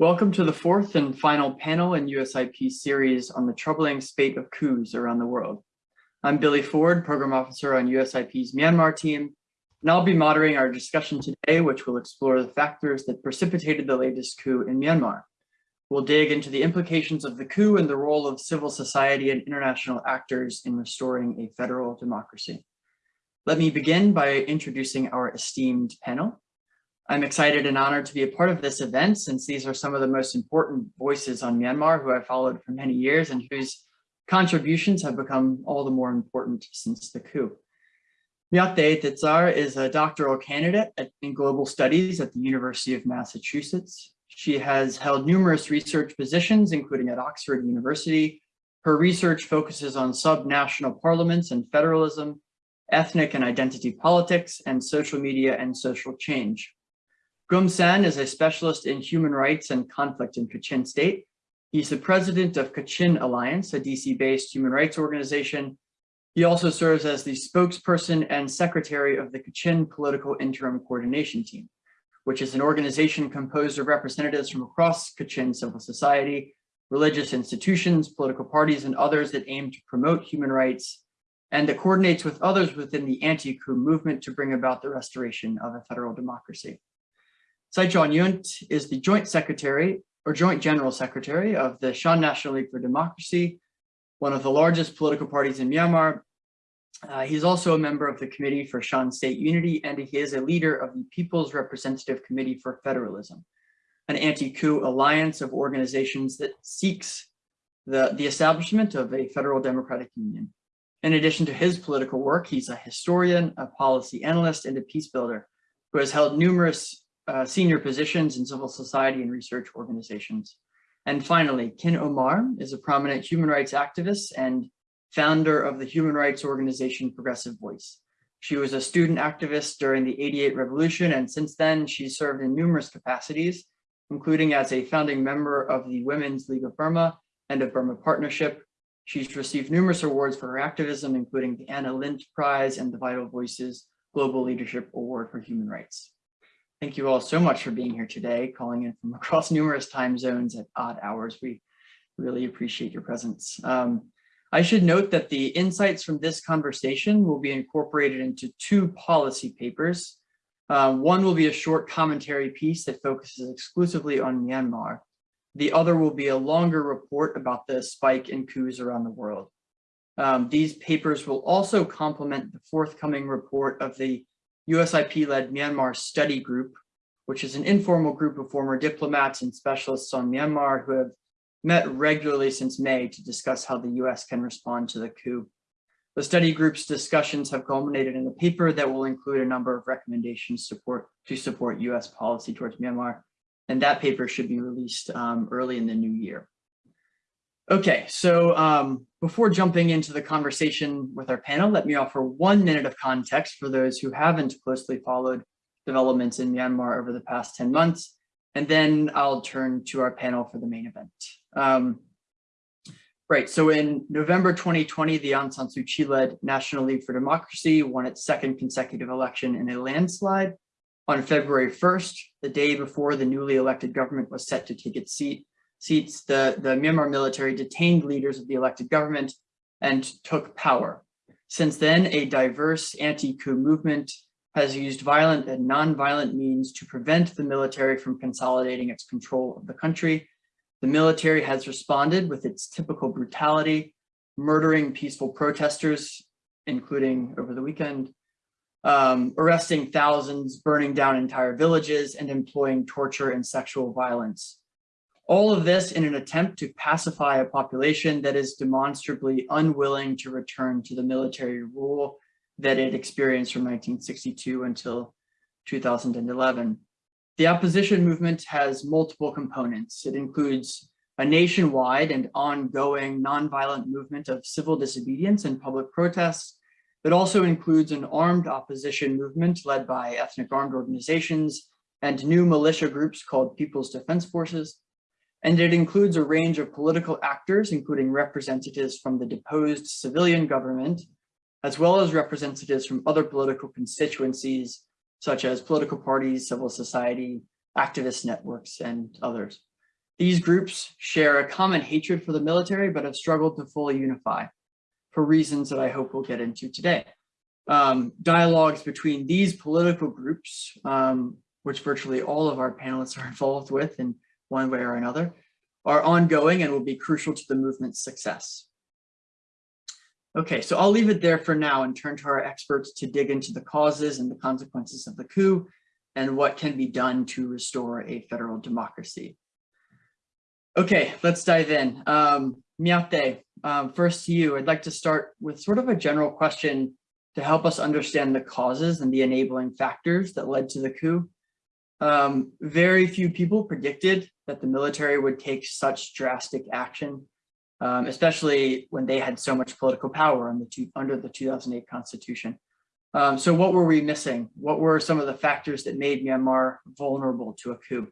Welcome to the fourth and final panel in USIP series on the troubling spate of coups around the world. I'm Billy Ford, Program Officer on USIP's Myanmar team, and I'll be moderating our discussion today, which will explore the factors that precipitated the latest coup in Myanmar. We'll dig into the implications of the coup and the role of civil society and international actors in restoring a federal democracy. Let me begin by introducing our esteemed panel. I'm excited and honored to be a part of this event since these are some of the most important voices on Myanmar who I've followed for many years and whose contributions have become all the more important since the coup. Myat The Thitsar is a doctoral candidate in global studies at the University of Massachusetts. She has held numerous research positions, including at Oxford University. Her research focuses on subnational parliaments and federalism, ethnic and identity politics, and social media and social change. Gum San is a specialist in human rights and conflict in Kachin State. He's the president of Kachin Alliance, a DC-based human rights organization. He also serves as the spokesperson and secretary of the Kachin Political Interim Coordination Team, which is an organization composed of representatives from across Kachin civil society, religious institutions, political parties, and others that aim to promote human rights and that coordinates with others within the anti-coup movement to bring about the restoration of a federal democracy. Sai Kyaw Nyunt is the Joint Secretary or Joint General Secretary of the Shan National League for Democracy, one of the largest political parties in Myanmar. Uh, he's also a member of the Committee for Shan State Unity, and he is a leader of the People's Representative Committee for Federalism, an anti-coup alliance of organizations that seeks the, the establishment of a federal democratic union. In addition to his political work, he's a historian, a policy analyst, and a peace builder who has held numerous uh, senior positions in civil society and research organizations. And finally, Khin Ohmar is a prominent human rights activist and founder of the human rights organization Progressive Voice. She was a student activist during the 88 revolution, and since then she's served in numerous capacities, including as a founding member of the Women's League of Burma and of Burma Partnership. She's received numerous awards for her activism, including the Anna Lindh Prize and the Vital Voices Global Leadership Award for Human Rights. Thank you all so much for being here today, calling in from across numerous time zones at odd hours. We really appreciate your presence. Um, I should note that the insights from this conversation will be incorporated into two policy papers. Uh, one will be a short commentary piece that focuses exclusively on Myanmar. The other will be a longer report about the spike in coups around the world. Um, these papers will also complement the forthcoming report of the USIP-led Myanmar Study Group, which is an informal group of former diplomats and specialists on Myanmar who have met regularly since May to discuss how the US can respond to the coup. The study group's discussions have culminated in a paper that will include a number of recommendations support, to support US policy towards Myanmar, and that paper should be released um, early in the new year. Okay, so um, before jumping into the conversation with our panel, let me offer one minute of context for those who haven't closely followed developments in Myanmar over the past 10 months, and then I'll turn to our panel for the main event. Um, right, so in November 2020, the Aung San Suu Kyi-led National League for Democracy won its second consecutive election in a landslide. On February 1st, the day before the newly elected government was set to take its seat, seats, the, the Myanmar military detained leaders of the elected government and took power. Since then, a diverse anti-coup movement has used violent and non-violent means to prevent the military from consolidating its control of the country. The military has responded with its typical brutality, murdering peaceful protesters, including over the weekend, um, arresting thousands, burning down entire villages, and employing torture and sexual violence. All of this in an attempt to pacify a population that is demonstrably unwilling to return to the military rule that it experienced from 1962 until 2011. The opposition movement has multiple components. It includes a nationwide and ongoing nonviolent movement of civil disobedience and public protests. It also includes an armed opposition movement led by ethnic armed organizations and new militia groups called People's Defense Forces and it includes a range of political actors, including representatives from the deposed civilian government, as well as representatives from other political constituencies, such as political parties, civil society, activist networks, and others. These groups share a common hatred for the military, but have struggled to fully unify for reasons that I hope we'll get into today. Um, dialogues between these political groups, um, which virtually all of our panelists are involved with in one way or another, are ongoing and will be crucial to the movement's success. Okay, so I'll leave it there for now and turn to our experts to dig into the causes and the consequences of the coup and what can be done to restore a federal democracy. Okay, let's dive in. Um, um, first to you, I'd like to start with sort of a general question to help us understand the causes and the enabling factors that led to the coup. Um, very few people predicted that the military would take such drastic action, um, especially when they had so much political power the two, under the 2008 constitution. Um, so what were we missing? What were some of the factors that made Myanmar vulnerable to a coup?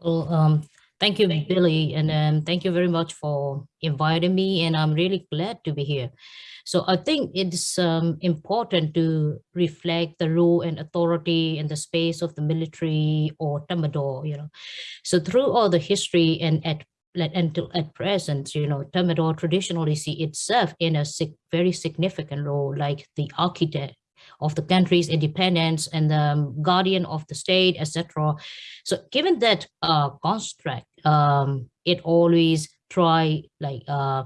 Well, um, thank you, Billy, and um, thank you very much for inviting me, and I'm really glad to be here. So I think it's um, important to reflect the role and authority in the space of the military or Tatmadaw, you know. So through all the history and at until at present, you know, Tatmadaw traditionally see itself in a sig very significant role, like the architect of the country's independence and the guardian of the state, etc. So given that uh, construct, um, it always try like uh,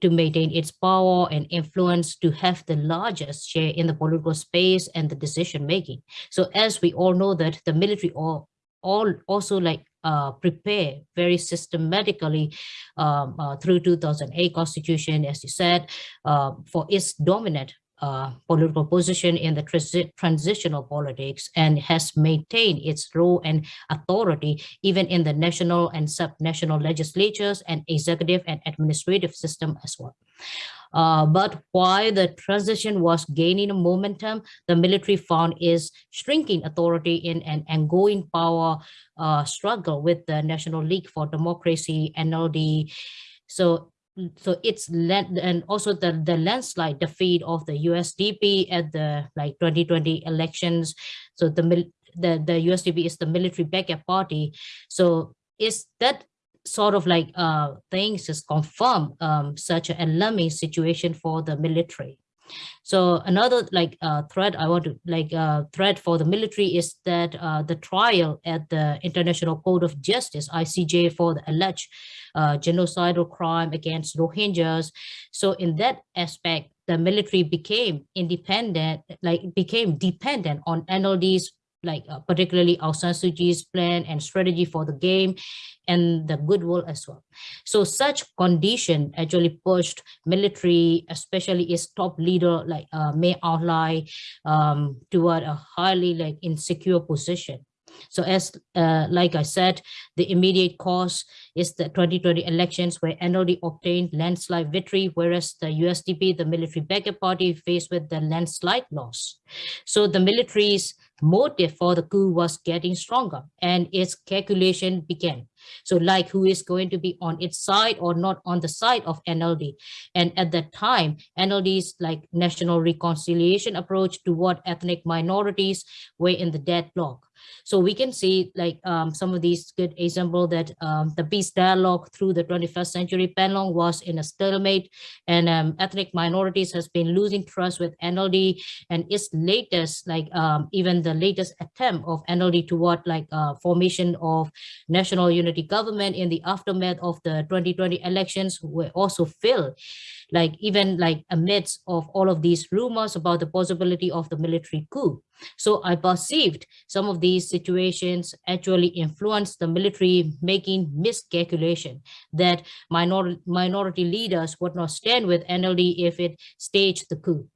to maintain its power and influence to have the largest share in the political space and the decision making. So as we all know that the military all, all also like uh, prepare very systematically um, uh, through 2008 constitution, as you said, uh, for its dominant uh, political position in the transi transitional politics and has maintained its role and authority even in the national and sub-national legislatures and executive and administrative system as well. Uh, but while the transition was gaining momentum, the military found its shrinking authority in an ongoing power uh, struggle with the National League for Democracy, NLD. So so it's land and also the the landslide defeat of the USDP at the like 2020 elections. So the the the USDP is the military backup party. So is that sort of like uh things is confirm um such an alarming situation for the military? So another like uh, threat I want to like uh, threat for the military is that uh, the trial at the International Court of Justice ICJ for the alleged uh, genocidal crime against Rohingyas. So in that aspect, the military became independent, like became dependent on NLD's like uh, particularly Aung San Suu Kyi's plan and strategy for the game and the goodwill as well. So such condition actually pushed military, especially its top leader like uh, Aung Hlaing um, toward a highly like insecure position. So as uh, like I said, the immediate cause is the 2020 elections where NLD obtained landslide victory, whereas the USDP, the military backup party, faced with the landslide loss. So the military's motive for the coup was getting stronger and its calculation began. So like who is going to be on its side or not on the side of NLD. And at that time, NLD's like national reconciliation approach toward ethnic minorities were in the deadlock. So we can see like um, some of these good example that um, the peace dialogue through the 21st century. Panglong was in a stalemate and um, ethnic minorities has been losing trust with NLD and its latest like um, even the latest attempt of NLD toward like uh, formation of national unity government in the aftermath of the 2020 elections were also failed like even like amidst of all of these rumors about the possibility of the military coup. So I perceived some of these situations actually influenced the military making miscalculation that minor minority leaders would not stand with NLD if it staged the coup.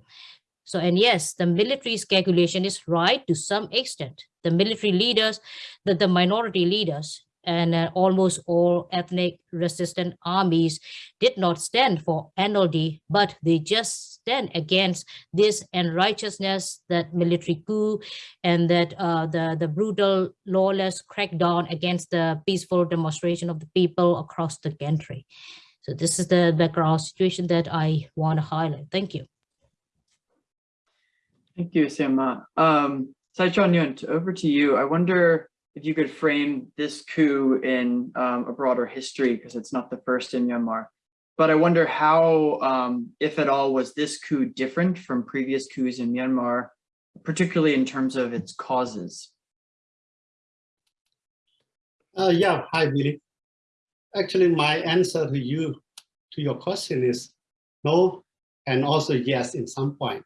So, and yes, the military's calculation is right to some extent. The military leaders, the, the minority leaders and uh, almost all ethnic resistant armies did not stand for NLD, but they just stand against this unrighteousness, that military coup, and that uh, the, the brutal, lawless crackdown against the peaceful demonstration of the people across the country. So this is the background situation that I want to highlight. Thank you. Thank you, Sima. Um, Sai Kyaw Nyunt, over to you. I wonder if you could frame this coup in um, a broader history, because it's not the first in Myanmar. But I wonder how, um, if at all, was this coup different from previous coups in Myanmar, particularly in terms of its causes? Uh, yeah, hi, Billy. Actually, my answer to you, to your question is no, and also yes in some point.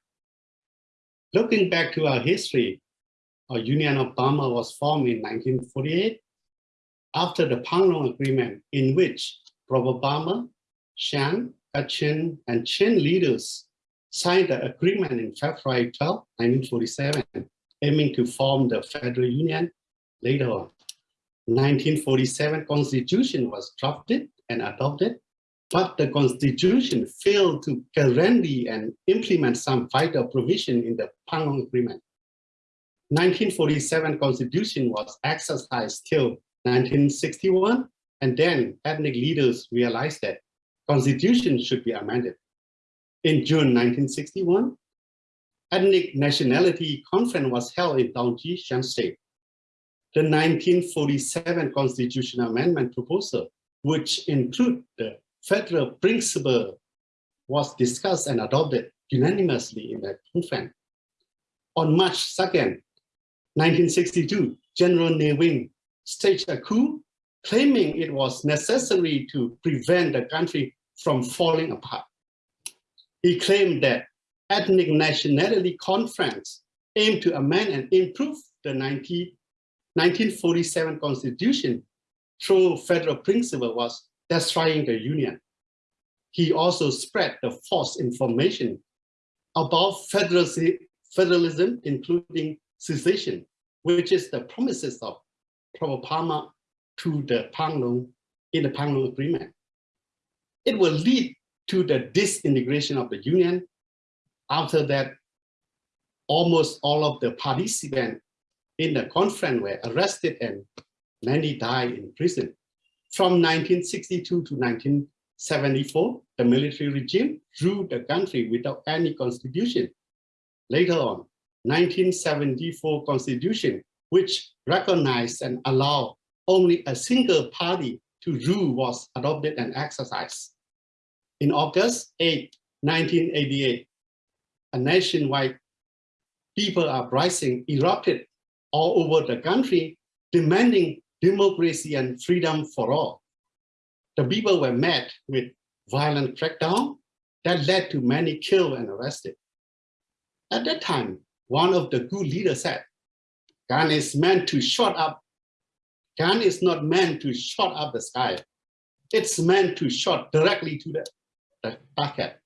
Looking back to our history, Uh, Union of Burma was formed in 1948 after the Panglong Agreement in which Provo Burma, Shan, Kachin, and Chin leaders signed the agreement in February 12, 1947, aiming to form the Federal Union later on. 1947 constitution was drafted and adopted, but the constitution failed to guarantee and implement some vital provision in the Panglong Agreement. 1947 constitution was exercised till 1961, and then ethnic leaders realized that constitution should be amended. In June 1961, ethnic nationality conference was held in Taunggyi, Shan State. The 1947 constitutional amendment proposal, which include the federal principle, was discussed and adopted unanimously in the conference. On March 2nd, 1962, General Ne Win staged a coup, claiming it was necessary to prevent the country from falling apart. He claimed that ethnic nationality conference aimed to amend and improve the 19, 1947 constitution through federal principle was destroying the union. He also spread the false information about federalism, including secession, which is the promises of Burma to the Panglong in the Panglong Agreement. It will lead to the disintegration of the union. After that, almost all of the participants in the conference were arrested and many died in prison. From 1962 to 1974, the military regime ruled the country without any constitution. Later on, 1974 constitution, which recognized and allowed only a single party to rule was adopted and exercised. In August 8, 1988, a nationwide people uprising erupted all over the country, demanding democracy and freedom for all. The people were met with violent crackdown that led to many killed and arrested. At that time, one of the good leaders said, gun is meant to shut up. Gun is not meant to shut up the sky. It's meant to shot directly to the, the target.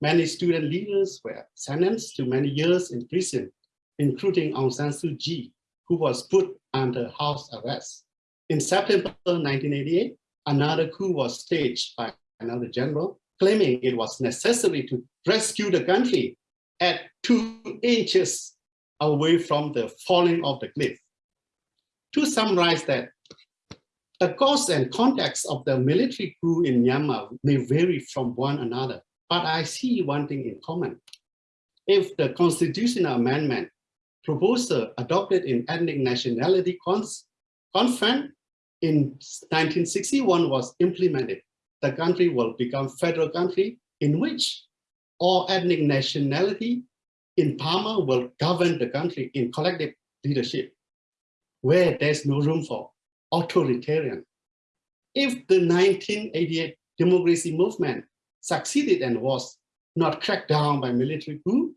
Many student leaders were sentenced to many years in prison, including Aung San Suu Kyi, who was put under house arrest. In September 1988, another coup was staged by another general, claiming it was necessary to rescue the country at two inches away from the falling of the cliff. To summarize that, the cause and context of the military coup in Myanmar may vary from one another, but I see one thing in common. If the constitutional amendment proposal adopted in ethnic nationality conference in 1961 was implemented, the country will become federal country in which all ethnic nationality in Burma will govern the country in collective leadership, where there's no room for authoritarian. If the 1988 democracy movement succeeded and was not cracked down by military coup,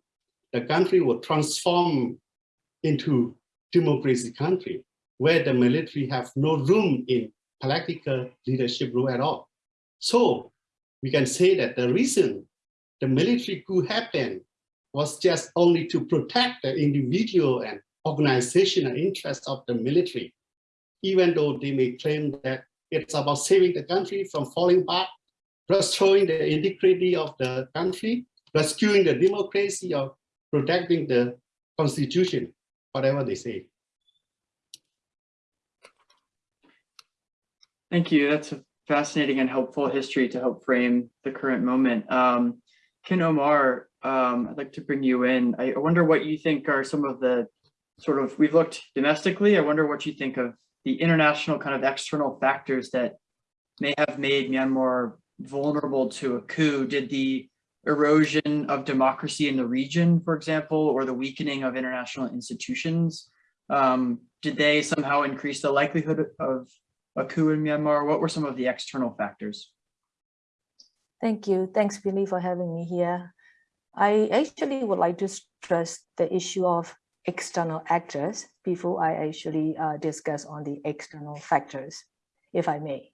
the country will transform into democracy country, where the military have no room in political leadership role at all. So we can say that the reason the military coup happened was just only to protect the individual and organizational interests of the military, even though they may claim that it's about saving the country from falling back, restoring the integrity of the country, rescuing the democracy or protecting the constitution, whatever they say. Thank you. That's a fascinating and helpful history to help frame the current moment. Um, Khin Ohmar, um, I'd like to bring you in. I wonder what you think are some of the sort of, we've looked domestically. I wonder what you think of the international kind of external factors that may have made Myanmar vulnerable to a coup. Did the erosion of democracy in the region, for example, or the weakening of international institutions, um, did they somehow increase the likelihood of a coup in Myanmar? What were some of the external factors? Thank you. Thanks, Billy, for having me here. I actually would like to stress the issue of external actors before I actually uh, discuss on the external factors, if I may.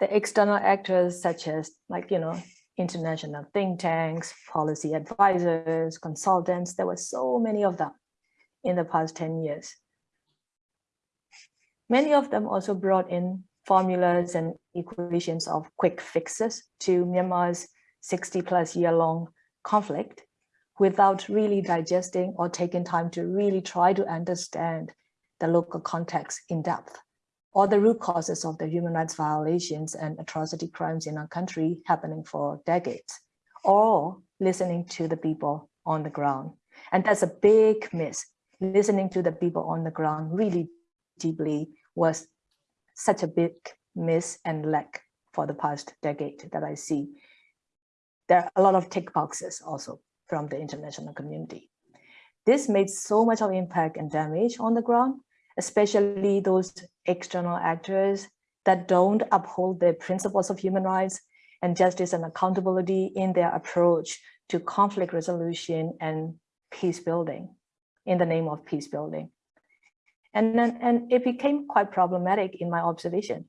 The external actors such as like, you know, international think tanks, policy advisors, consultants, there were so many of them in the past 10 years. Many of them also brought in formulas and equations of quick fixes to Myanmar's 60 plus year long conflict without really digesting or taking time to really try to understand the local context in depth or the root causes of the human rights violations and atrocity crimes in our country happening for decades, or listening to the people on the ground. And that's a big miss. Listening to the people on the ground really deeply was such a big miss and lack for the past decade that I see. There are a lot of tick boxes also from the international community. This made so much of impact and damage on the ground, especially those external actors that don't uphold the principles of human rights and justice and accountability in their approach to conflict resolution and peace building in the name of peace building. And then, and it became quite problematic in my observation.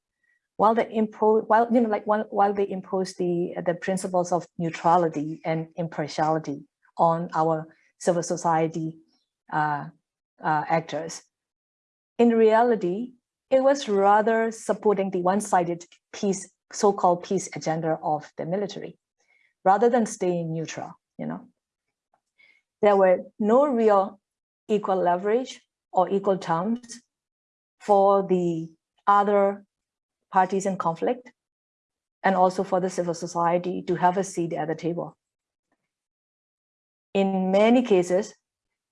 While they impose, while you know, like while, while they impose the the principles of neutrality and impartiality on our civil society uh, uh, actors, in reality, it was rather supporting the one-sided peace, so-called peace agenda of the military, rather than staying neutral. You know, there were no real equal leverage or equal terms for the other parties in conflict and also for the civil society to have a seat at the table. In many cases,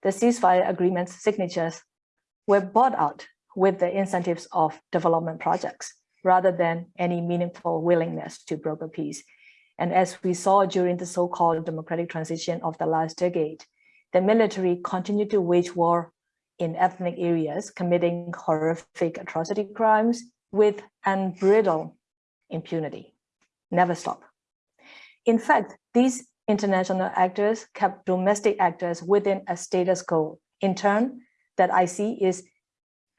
the ceasefire agreements signatures were bought out with the incentives of development projects rather than any meaningful willingness to broker peace. And as we saw during the so-called democratic transition of the last decade, the military continued to wage war in ethnic areas, committing horrific atrocity crimes with unbridled impunity. Never stop. In fact, these international actors kept domestic actors within a status quo. In turn, that I see is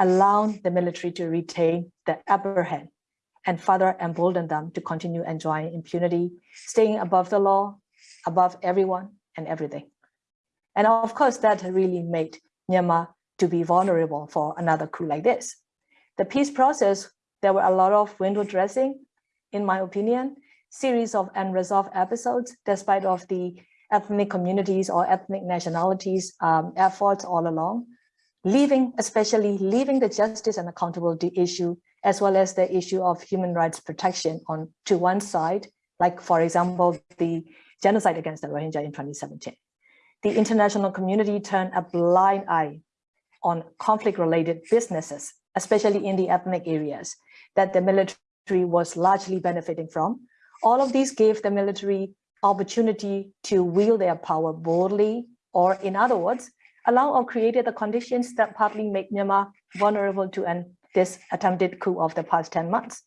allowing the military to retain the upper hand and further embolden them to continue enjoying impunity, staying above the law, above everyone and everything. And of course, that really made Myanmar to be vulnerable for another coup like this. The peace process, there were a lot of window dressing, in my opinion, series of unresolved episodes, despite of the ethnic communities or ethnic nationalities um, efforts all along, leaving, especially leaving the justice and accountability issue, as well as the issue of human rights protection on to one side, like for example, the genocide against the Rohingya in 2017. The international community turned a blind eye on conflict-related businesses, especially in the ethnic areas that the military was largely benefiting from. All of these gave the military opportunity to wield their power boldly, or in other words, allow or created the conditions that partly make Myanmar vulnerable to this attempted coup of the past 10 months.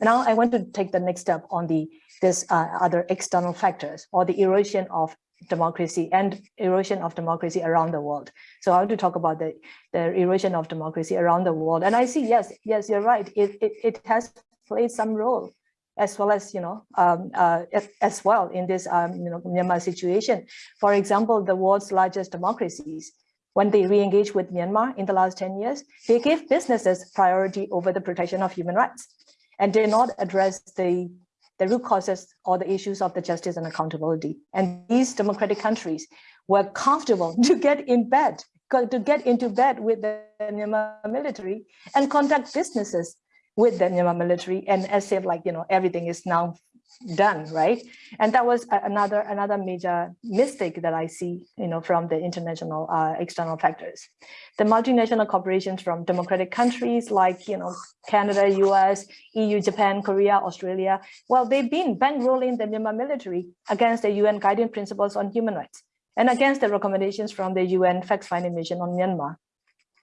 Now I want to take the next step on the this uh, other external factors or the erosion of democracy and erosion of democracy around the world. So I want to talk about the, the erosion of democracy around the world. And I see, yes, yes, you're right. It, it, it has played some role as well as, you know, um, uh, as well in this, um, you know, Myanmar situation. For example, the world's largest democracies, when they re-engage with Myanmar in the last 10 years, they gave businesses priority over the protection of human rights and did not address the the root causes or the issues of the justice and accountability. And these democratic countries were comfortable to get in bed, to get into bed with the Myanmar military and conduct businesses with the Myanmar military and as if like, you know, everything is now done, right? And that was another another major mistake that I see, you know, from the international uh, external factors. The multinational corporations from democratic countries like, you know, Canada, US, EU, Japan, Korea, Australia, well, they've been bankrolling the Myanmar military against the UN guiding principles on human rights and against the recommendations from the UN fact-finding mission on Myanmar.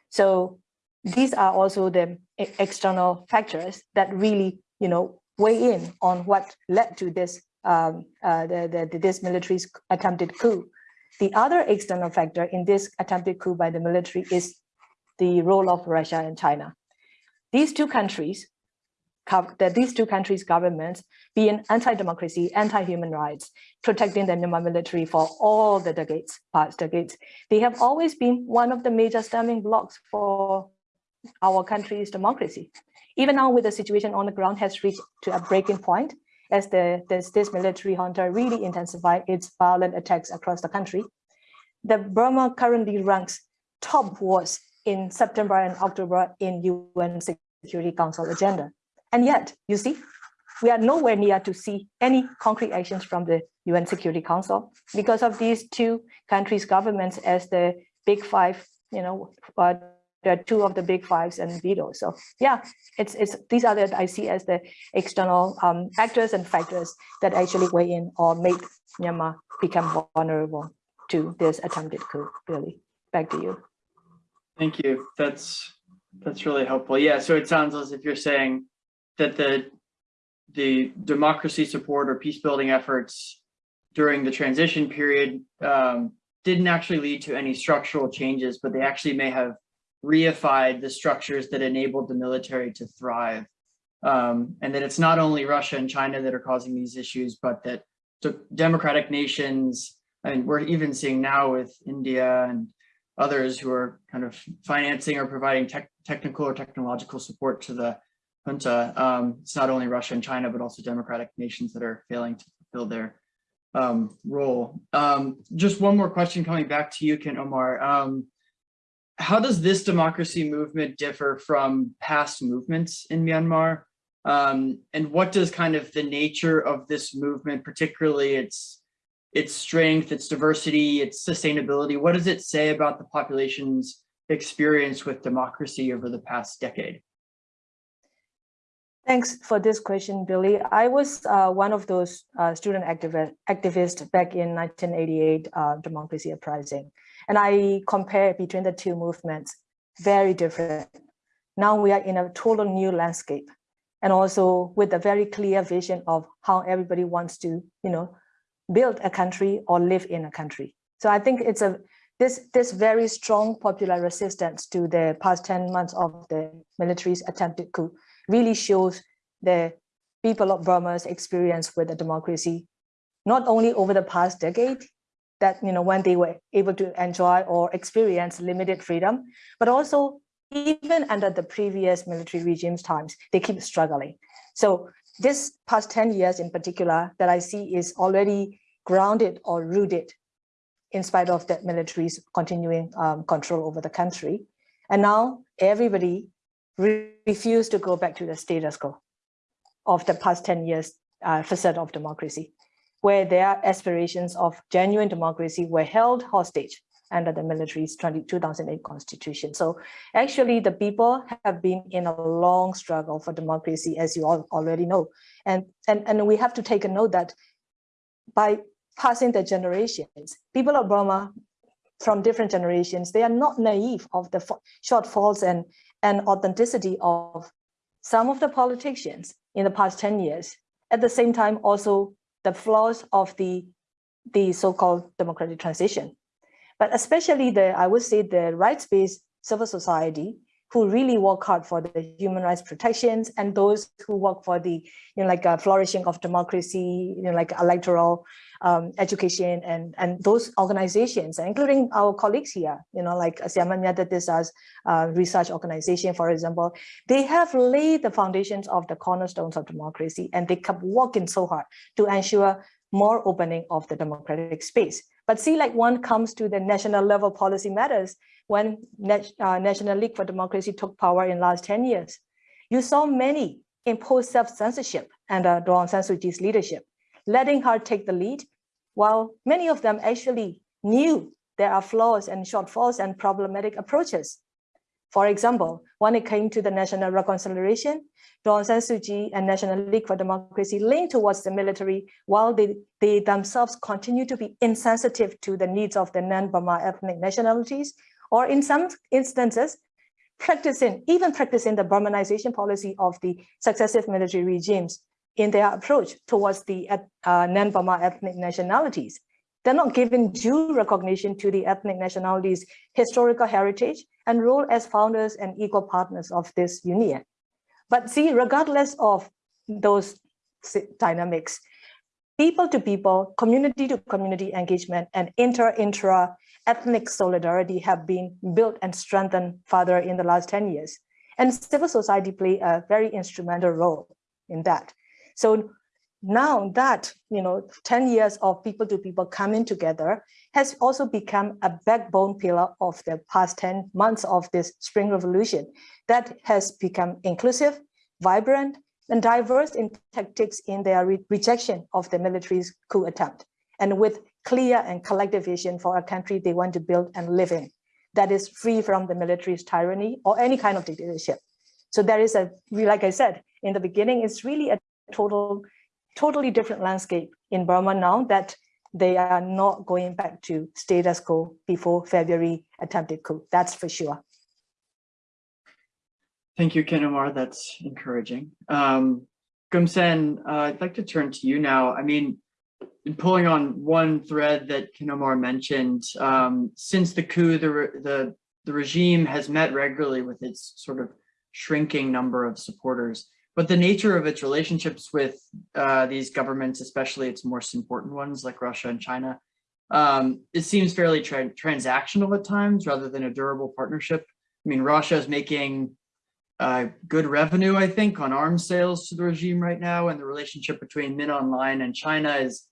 So these are also the external factors that really, you know, weigh in on what led to this um, uh, the, the, this military's attempted coup. The other external factor in this attempted coup by the military is the role of Russia and China. These two countries, that these two countries' governments, being anti-democracy, anti-human rights, protecting the Myanmar military for all the decades, past decades, they have always been one of the major stumbling blocks for our country's democracy. Even now with the situation on the ground has reached to a breaking point as the this, this military junta really intensify its violent attacks across the country. The Burma currently ranks top wars in September and October in UN Security Council agenda. And yet, you see, we are nowhere near to see any concrete actions from the UN Security Council because of these two countries' governments as the big five, you know, uh, there are two of the big fives and veto. So yeah, it's it's these are the I see as the external um, actors and factors that actually weigh in or make Myanmar become vulnerable to this attempted coup. Really, back to you. Thank you. That's that's really helpful. Yeah. So it sounds as if you're saying that the the democracy support or peace building efforts during the transition period um, didn't actually lead to any structural changes, but they actually may have reified the structures that enabled the military to thrive. Um, and that it's not only Russia and China that are causing these issues, but that democratic nations, I mean, we're even seeing now with India and others who are kind of financing or providing tech, technical or technological support to the junta. Um, it's not only Russia and China, but also democratic nations that are failing to fulfill their um, role. Um, just one more question coming back to you, Khin Ohmar. How does this democracy movement differ from past movements in Myanmar? Um, and what does kind of the nature of this movement, particularly its its strength, its diversity, its sustainability, what does it say about the population's experience with democracy over the past decade? Thanks for this question, Billy. I was uh, one of those uh, student activist, activists back in 1988 uh, democracy uprising. And I compare between the two movements, very different. Now we are in a total new landscape and also with a very clear vision of how everybody wants to, you know, build a country or live in a country. So I think it's a this this very strong popular resistance to the past 10 months of the military's attempted coup really shows the people of Burma's experience with the democracy, not only over the past decade, that you know when they were able to enjoy or experience limited freedom, but also even under the previous military regime's times, they keep struggling. So this past 10 years in particular that I see is already grounded or rooted in spite of the military's continuing um, control over the country. And now everybody re refused to go back to the status quo of the past 10 years uh, of democracy where their aspirations of genuine democracy were held hostage under the military's 20, 2008 constitution. So actually the people have been in a long struggle for democracy, as you all already know. And, and, and we have to take a note that by passing the generations, people of Burma from different generations, they are not naive of the shortfalls and, and authenticity of some of the politicians in the past 10 years. At the same time, also the flaws of the, the so-called democratic transition. But especially the, I would say the rights-based civil society who really work hard for the human rights protections and those who work for the, you know, like a flourishing of democracy, you know, like electoral um, education and, and those organizations, including our colleagues here, you know, like Siaman Myatatisa's uh, research organization, for example, they have laid the foundations of the cornerstones of democracy and they kept working so hard to ensure more opening of the democratic space. But see, like one comes to the national level policy matters when uh, National League for Democracy took power in last 10 years. You saw many impose self-censorship under Daw Aung San Suu Kyi's leadership, letting her take the lead, while many of them actually knew there are flaws and shortfalls and problematic approaches. For example, when it came to the national reconciliation, Aung San Suu Kyi and National League for Democracy leaned towards the military while they, they themselves continue to be insensitive to the needs of the non-Burma ethnic nationalities, or in some instances, practicing, even practicing the Burmanization policy of the successive military regimes in their approach towards the uh, non-Burma ethnic nationalities. They're not giving due recognition to the ethnic nationalities' historical heritage and role as founders and equal partners of this union. But see, regardless of those dynamics, people to people, community to community engagement and inter-intra ethnic solidarity have been built and strengthened further in the last 10 years. And civil society play a very instrumental role in that. So now that, you know, 10 years of people to people coming together has also become a backbone pillar of the past 10 months of this spring revolution that has become inclusive, vibrant, and diverse in tactics in their re rejection of the military's coup attempt. And with clear and collective vision for a country they want to build and live in that is free from the military's tyranny or any kind of dictatorship. So there is a, like I said, in the beginning, it's really a total, totally different landscape in Burma now that they are not going back to status quo before February attempted coup. That's for sure. Thank you, Khin Ohmar. That's encouraging. Um, Gum San, uh, I'd like to turn to you now. I mean, pulling on one thread that Khin Ohmar mentioned, um, since the coup, the, the, the regime has met regularly with its sort of shrinking number of supporters, but the nature of its relationships with uh, these governments, especially its most important ones like Russia and China, um, it seems fairly tra transactional at times rather than a durable partnership. I mean, Russia is making uh, good revenue, I think, on arms sales to the regime right now, and the relationship between Min Aung Hlaing and China is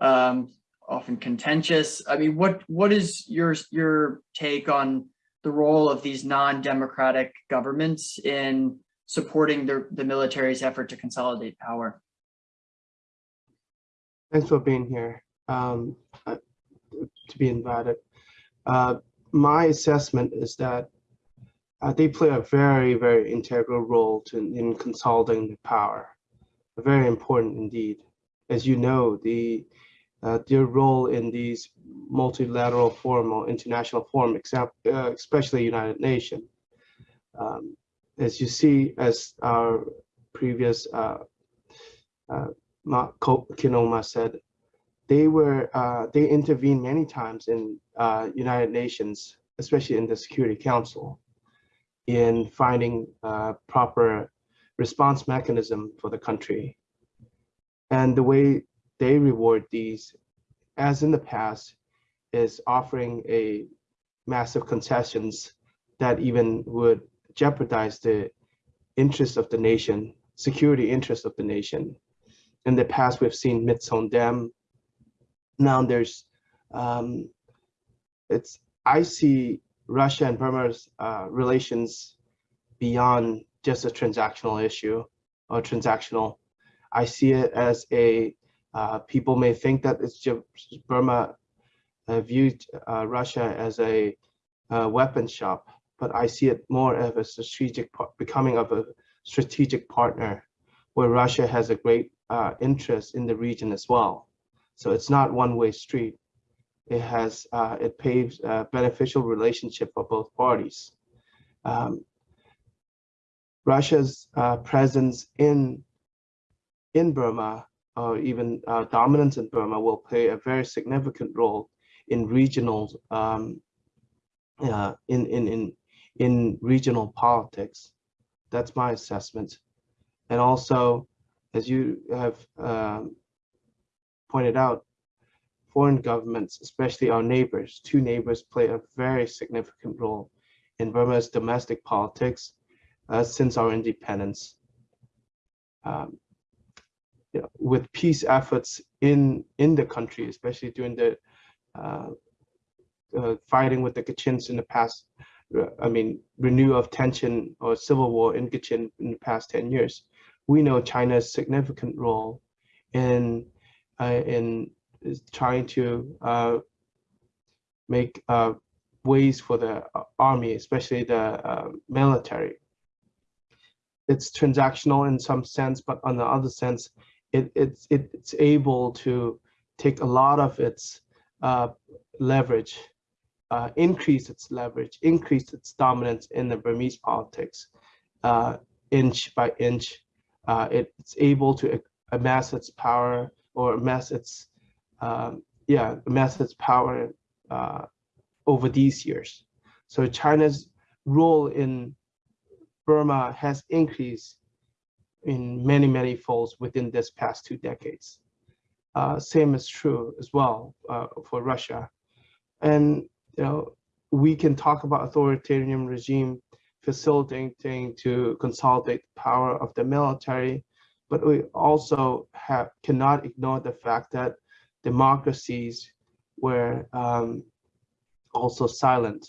um, often contentious. I mean, what what is your your take on the role of these non-democratic governments in supporting the, the military's effort to consolidate power? Thanks for being here, um, uh, to be invited. Uh, my assessment is that uh, they play a very, very integral role to, in consolidating the power, very important indeed. As you know, the their role in these multilateral forum or international forum, except, uh, especially United Nations. Um, as you see, as our previous uh, uh, Khin Ohmar said, they were uh, they intervened many times in uh, United Nations, especially in the Security Council, in finding uh, proper response mechanism for the country. And the way they reward these, as in the past, is offering a massive concessions that even would jeopardize the interests of the nation, security interests of the nation. In the past, we've seen Myitsone Dam. Now there's, um, it's, I see Russia and Burma's uh, relations beyond just a transactional issue or transactional. I see it as a uh, people may think that it's just Burma uh, viewed uh, Russia as a uh, weapon shop, but I see it more of a strategic, becoming of a strategic partner where Russia has a great uh, interest in the region as well. So it's not one-way street. It has, uh, it paves a beneficial relationship for both parties. Um, Russia's presence in in Burma or even uh, dominance in Burma will play a very significant role in regional um, uh, in, in, in, in regional politics. That's my assessment. And also, as you have um, pointed out, foreign governments, especially our neighbors, two neighbors play a very significant role in Burma's domestic politics uh, since our independence. Um, with peace efforts in in the country, especially during the uh, uh, fighting with the Kachins in the past, uh, I mean, renewal of tension or civil war in Kachin in the past 10 years. we know China's significant role in uh, in trying to uh, make uh, ways for the army, especially the military. It's transactional in some sense, but on the other sense, it, it's it's able to take a lot of its uh, leverage, uh, increase its leverage, increase its dominance in the Burmese politics, uh, inch by inch. Uh, it's able to amass its power or amass its, um, yeah, amass its power uh, over these years. So China's role in Burma has increased in many, many folds within this past two decades. Uh, same is true as well uh, for Russia. And you know, we can talk about authoritarian regime facilitating to consolidate the power of the military, but we also have cannot ignore the fact that democracies were um, also silent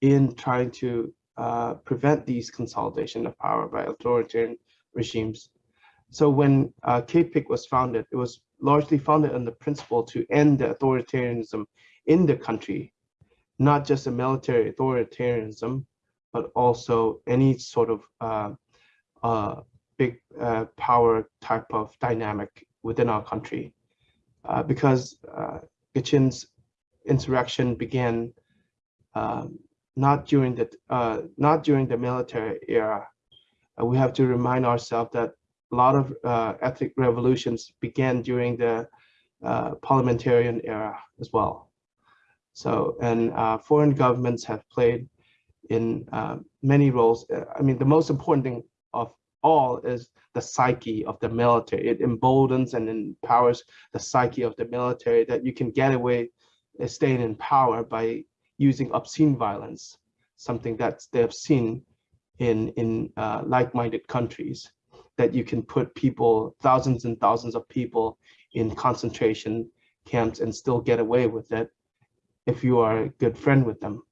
in trying to uh, prevent these consolidation of power by authoritarian regimes. So when uh, KPIC was founded, it was largely founded on the principle to end the authoritarianism in the country, not just a military authoritarianism, but also any sort of uh, uh, big uh, power type of dynamic within our country. Uh, because uh, Kachin's insurrection began um, not during the uh, not during the military era. Uh, we have to remind ourselves that a lot of uh, ethnic revolutions began during the uh, parliamentarian era as well. So, and uh, foreign governments have played in uh, many roles. I mean, the most important thing of all is the psyche of the military. It emboldens and empowers the psyche of the military that you can get away staying in power by using obscene violence, something that they have seen in, in uh, like-minded countries, that you can put people, thousands and thousands of people in concentration camps and still get away with it if you are a good friend with them.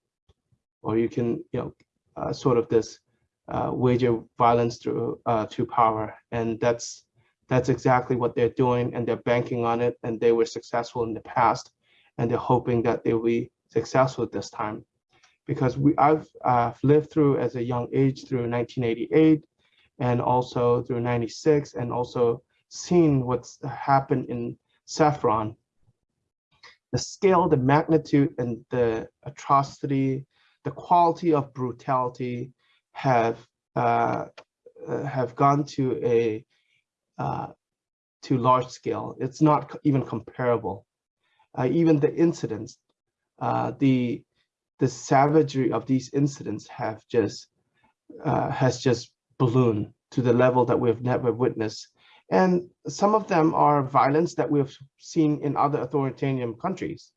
Or you can, you know, uh, sort of this uh, wager violence through uh, to power. And that's that's exactly what they're doing and they're banking on it and they were successful in the past and they're hoping that they'll be successful this time. Because we, I've uh, lived through as a young age through 1988 and also through 96 and also seen what's happened in Saffron. The scale, the magnitude and the atrocity, the quality of brutality have uh, uh, have gone to a uh, to large scale. It's not even comparable uh, even the incidents, uh, the the savagery of these incidents have just uh, has just ballooned to the level that we have never witnessed. And some of them are violence that we've seen in other authoritarian countries.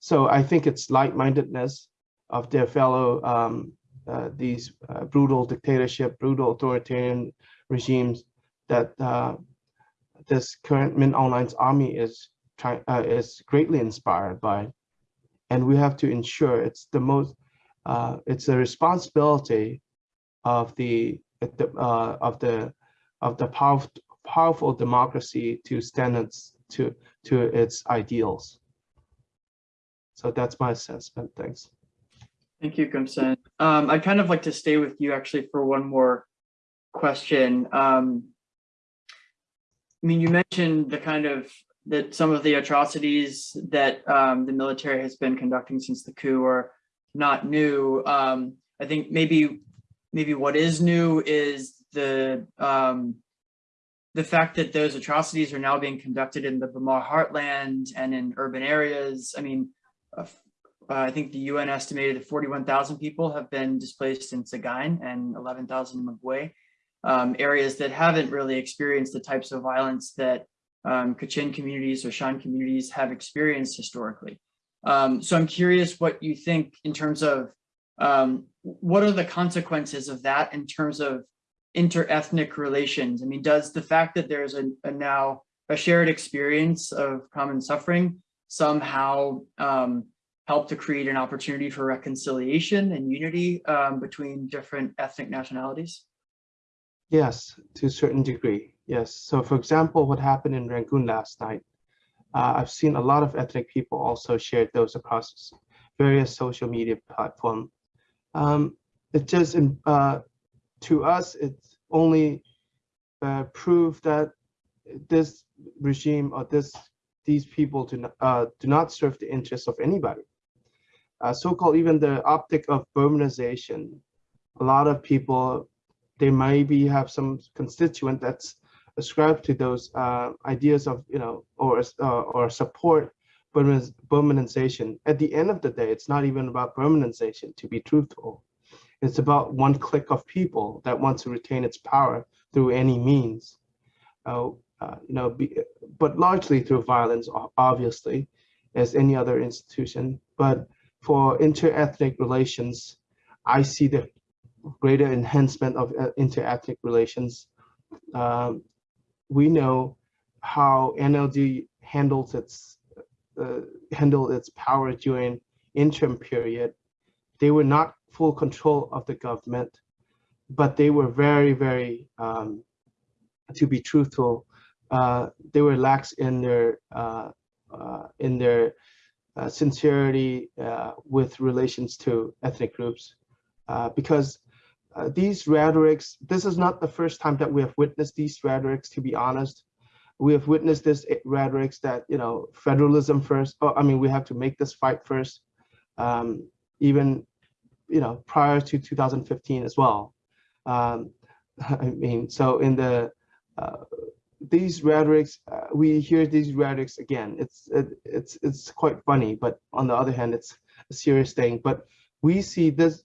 So I think it's light-mindedness of their fellow um, uh, these uh, brutal dictatorship, brutal authoritarian regimes that uh, this current Min Hlaing's army is try, uh, is greatly inspired by. And we have to ensure it's the most, uh, it's a responsibility of the, uh, of the, of the powerful, powerful democracy to standards to, to its ideals. So that's my assessment. Thanks. Thank you, Gum San. Um, I'd kind of like to stay with you actually for one more question. Um, I mean, you mentioned the kind of that some of the atrocities that um, the military has been conducting since the coup are not new. Um, I think maybe maybe what is new is the um, the fact that those atrocities are now being conducted in the Bamar heartland and in urban areas. I mean, uh, I think the UN estimated that 41,000 people have been displaced in Sagaing and 11,000 in Magway, um, areas that haven't really experienced the types of violence that um, Kachin communities or Shan communities have experienced historically. Um, so I'm curious what you think in terms of um, what are the consequences of that in terms of inter-ethnic relations? I mean, does the fact that there's a, a now a shared experience of common suffering somehow um, help to create an opportunity for reconciliation and unity um, between different ethnic nationalities? Yes, to a certain degree. Yes. So for example, what happened in Rangoon last night, uh, I've seen a lot of ethnic people also shared those across various social media platform. Um, it just, uh, to us, it only uh, proof that this regime or this these people do not, uh, do not serve the interests of anybody. Uh, so-called even the optic of Burmanization, a lot of people, they maybe have some constituent that's ascribed to those uh, ideas of, you know, or, uh, or support Burmaniz- Burmanization. At the end of the day, it's not even about Burmanization, to be truthful. It's about one clique of people that wants to retain its power through any means. Uh, uh, you know, be, but largely through violence, obviously, as any other institution. But for inter-ethnic relations, I see the greater enhancement of uh, inter-ethnic relations. Um, we know how NLD handles its uh, handled its power during interim period. They were not full control of the government, but they were very, very, um, to be truthful, uh, they were lax in their uh, uh, in their uh, sincerity uh, with relations to ethnic groups, because uh, these rhetorics. This is not the first time that we have witnessed these rhetorics. To be honest, we have witnessed this rhetorics that you know federalism first. Oh, I mean, we have to make this fight first. Um, even you know prior to 2015 as well. Um, I mean, so in the uh, these rhetorics, uh, we hear these rhetorics again. It's it, it's it's quite funny, but on the other hand, it's a serious thing. But we see this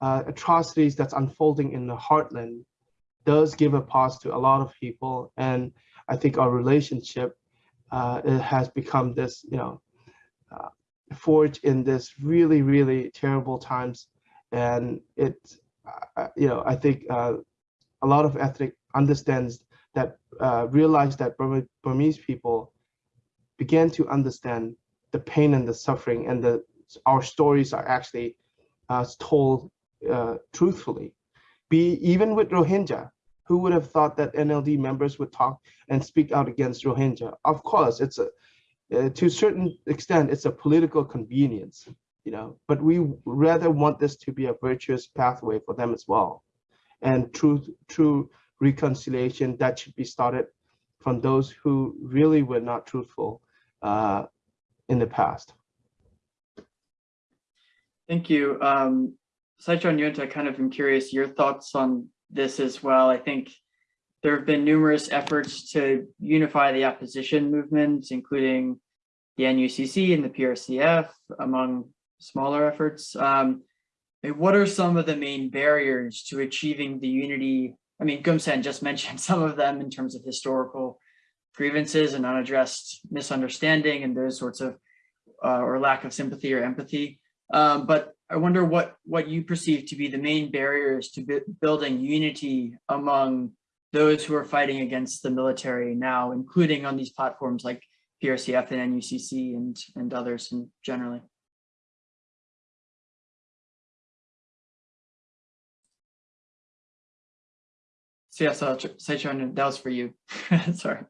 uh, atrocities that's unfolding in the heartland does give a pause to a lot of people, and I think our relationship uh, it has become this, you know, uh, forged in this really really terrible times, and it, uh, you know, I think uh, a lot of ethnic understands that uh, realized that Burmese people began to understand the pain and the suffering and the our stories are actually uh, told uh, truthfully. Be even with Rohingya, who would have thought that NLD members would talk and speak out against Rohingya? Of course, it's a uh, to a certain extent it's a political convenience, you know. But we rather want this to be a virtuous pathway for them as well, and true true reconciliation that should be started from those who really were not truthful uh, in the past. Thank you. Um, Sai Kyaw Nyunt, I kind of am curious your thoughts on this as well. I think there have been numerous efforts to unify the opposition movements, including the NUCC and the PRCF, among smaller efforts. Um, what are some of the main barriers to achieving the unity? I mean, Gum San just mentioned some of them in terms of historical grievances and unaddressed misunderstanding and those sorts of, uh, or lack of sympathy or empathy. Um, but I wonder what what you perceive to be the main barriers to building unity among those who are fighting against the military now, including on these platforms like PRCF and NUCC and and others and generally. So yes, that was for you. Sorry.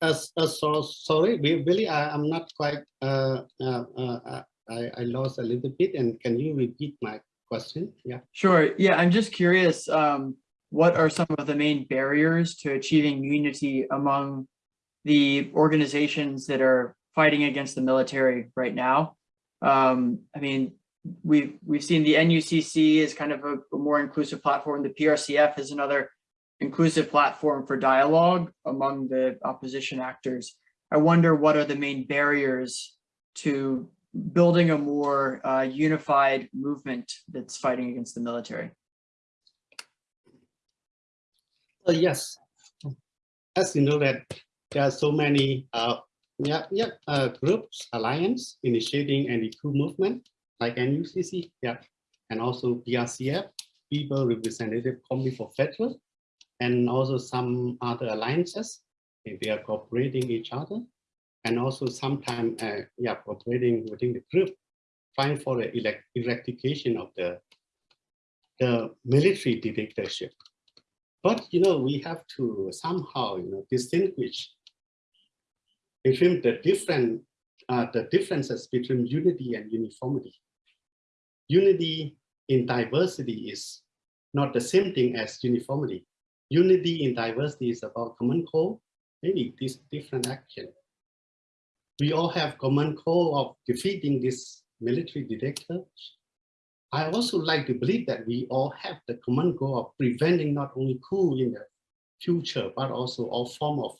Uh, uh, so sorry, we really I, am not quite. Uh, uh, uh, I, I lost a little bit, and can you repeat my question? Yeah. Sure. Yeah, I'm just curious. Um, what are some of the main barriers to achieving unity among the organizations that are fighting against the military right now? Um, I mean, we've we've seen the NUCC as kind of a, a more inclusive platform. The PRCF is another inclusive platform for dialogue among the opposition actors. I wonder what are the main barriers to building a more uh, unified movement that's fighting against the military. Uh, yes, as you know that there are so many uh, yeah, yeah, uh, groups, alliance initiating anti-coup movement like NUCC, yeah, and also PRCF, People Representative Committee for Federal, and also some other alliances. They are cooperating each other and also sometimes, uh, yeah, cooperating within the group, trying for the eradication of the, the military dictatorship. But, you know, we have to somehow, you know, distinguish between the different, uh, the differences between unity and uniformity. Unity in diversity is not the same thing as uniformity. Unity in diversity is about common goal, maybe this different action. We all have common goal of defeating this military dictator. I also like to believe that we all have the common goal of preventing not only coup in the future, but also all form of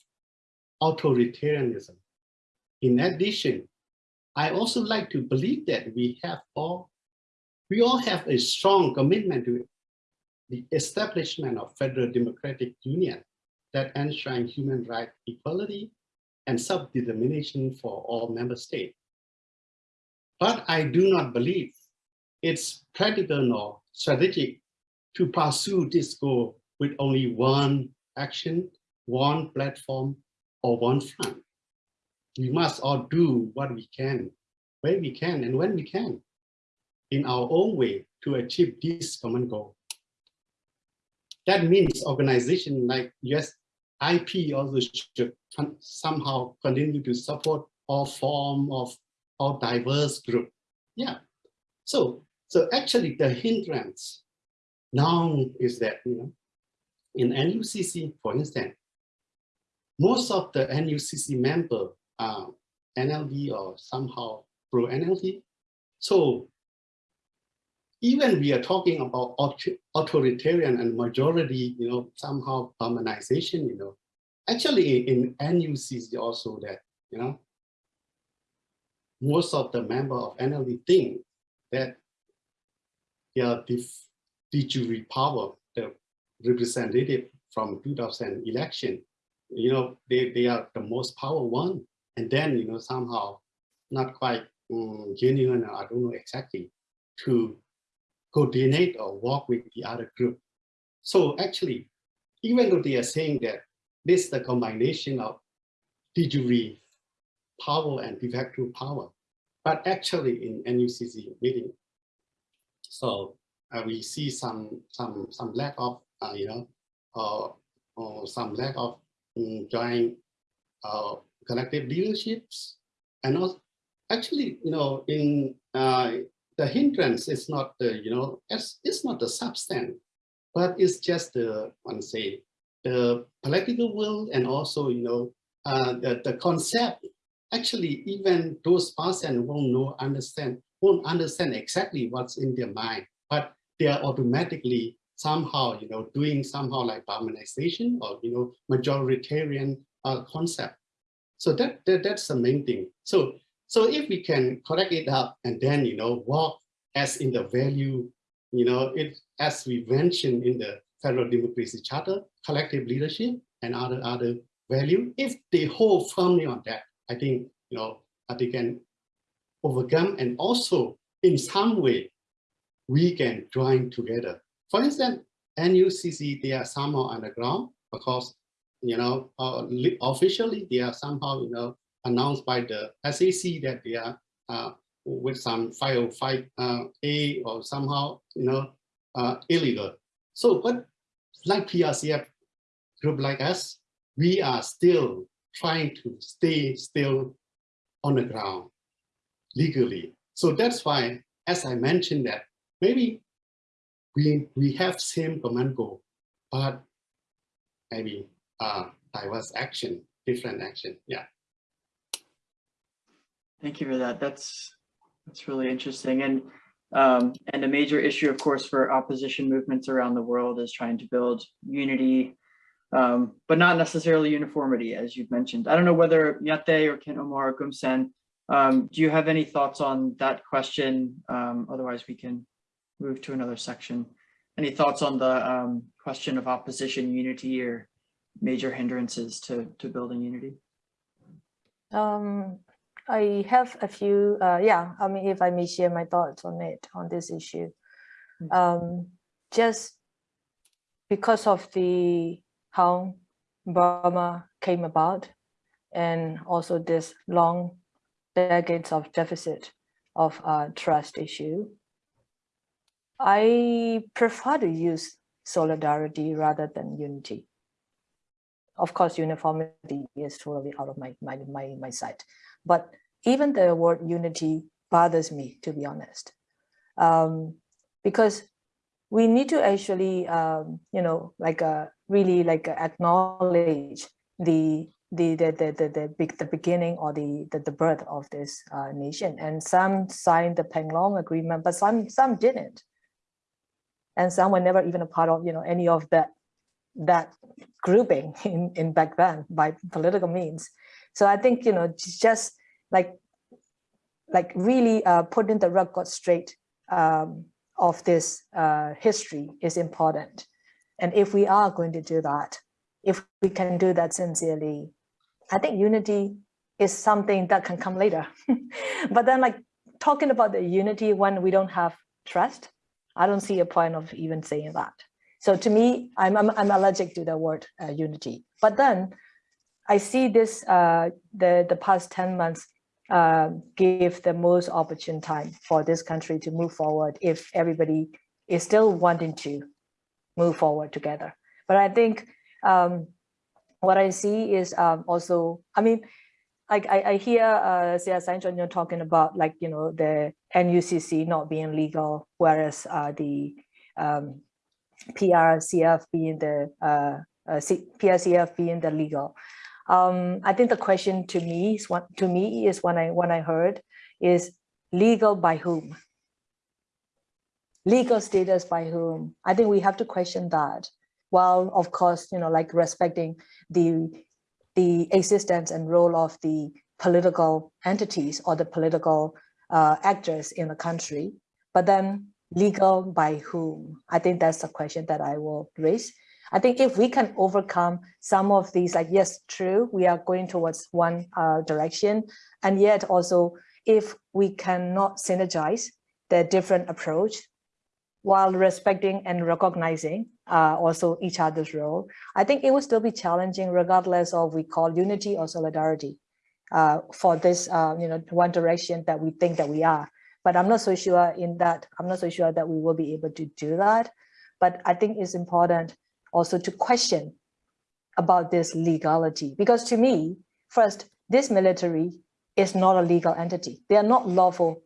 authoritarianism. In addition, I also like to believe that we have all, we all have a strong commitment to the establishment of federal democratic union that enshrines human right equality and self-determination for all member states. But I do not believe it's practical nor strategic to pursue this goal with only one action, one platform, or one front. We must all do what we can, where we can, and when we can, in our own way to achieve this common goal. That means organization like US IP also should somehow continue to support all form of all diverse group. Yeah. So so actually the hindrance now is that you know in NUCC, for instance, most of the NUCC member are NLD or somehow pro NLD. So even we are talking about authoritarian and majority, you know, somehow Burmanization, you know, actually in NUCC also that, you know, most of the member of NLD think that their de jure power, the representative from 2000 election, you know, they, they are the most power one. And then, you know, somehow not quite um, genuine, I don't know exactly, to coordinate or work with the other group. So actually, even though they are saying that this is the combination of de jure power and de facto power, but actually in NUCC meeting, so uh, we see some some some lack of uh, you know uh, or some lack of um, joint uh, collective leaderships, and also actually you know in uh, the hindrance is not the, you know, it's, it's not the substance, but it's just the, one say, the political will and also, you know, uh, the, the concept. Actually, even those persons won't know, understand, won't understand exactly what's in their mind, but they are automatically somehow, you know, doing somehow like Burmanization or, you know, majoritarian uh, concept. So that, that that's the main thing. So so if we can correct it up and then, you know, walk as in the value, you know, it as we mentioned in the Federal Democracy Charter, collective leadership and other other value, if they hold firmly on that, I think, you know, they can overcome and also in some way we can join together. For instance, NUCC, they are somehow underground because, you know, uh, officially they are somehow, you know, announced by the SAC that they are uh, with some 505A uh, or somehow, you know, uh, illegal. So, but like PRCF group like us, we are still trying to stay still on the ground legally. So that's why, as I mentioned that maybe we we have same command goal, but maybe uh, diverse action, different action. Yeah. Thank you for that. That's that's really interesting. And um, and a major issue, of course, for opposition movements around the world is trying to build unity, um, but not necessarily uniformity, as you've mentioned. I don't know whether Nyate or Khin Ohmar or Gum San, um, do you have any thoughts on that question? Um, otherwise, we can move to another section. Any thoughts on the um, question of opposition unity or major hindrances to, to building unity? Um, I have a few, uh, yeah, I mean, if I may share my thoughts on it, on this issue. Um, just because of the how Burma came about and also this long decades of deficit of uh, trust issue, I prefer to use solidarity rather than unity. Of course, uniformity is totally out of my, my, my, my sight. But even the word unity bothers me, to be honest. Um, because we need to actually, um, you know, like uh, really like uh, acknowledge the the the the the, the, big, the beginning or the, the the birth of this uh, nation. And some signed the Panglong Agreement, but some some didn't. And some were never even a part of you know any of that that grouping in in back then by political means. So I think you know just like like really uh, putting the record straight um, of this uh, history is important. And if we are going to do that, if we can do that sincerely, I think unity is something that can come later. but then like talking about the unity when we don't have trust, I don't see a point of even saying that. So to me, I'm, I'm, I'm allergic to the word uh, unity. But then I see this, uh, the, the past 10 months uh, give the most opportune time for this country to move forward if everybody is still wanting to move forward together. But I think um, what I see is um, also, I mean, I, I hear uh, Sai Kyaw talking about like, you know, the NUCC not being legal, whereas uh, the um, PRCF being the uh, uh, PRCF being the legal. Um, I think the question to me is what to me is when I when I heard is legal by whom? Legal status by whom? I think we have to question that while of course, you know, like respecting the, the existence and role of the political entities or the political uh, actors in the country, but then legal by whom? I think that's the question that I will raise. I think if we can overcome some of these, like, yes, true, we are going towards one uh, direction. And yet also, if we cannot synergize the different approach while respecting and recognizing uh, also each other's role, I think it will still be challenging regardless of we call unity or solidarity uh, for this, uh, you know, one direction that we think that we are. But I'm not so sure in that, I'm not so sure that we will be able to do that. But I think it's important also to question about this legality, because to me, first, this military is not a legal entity. They are not lawful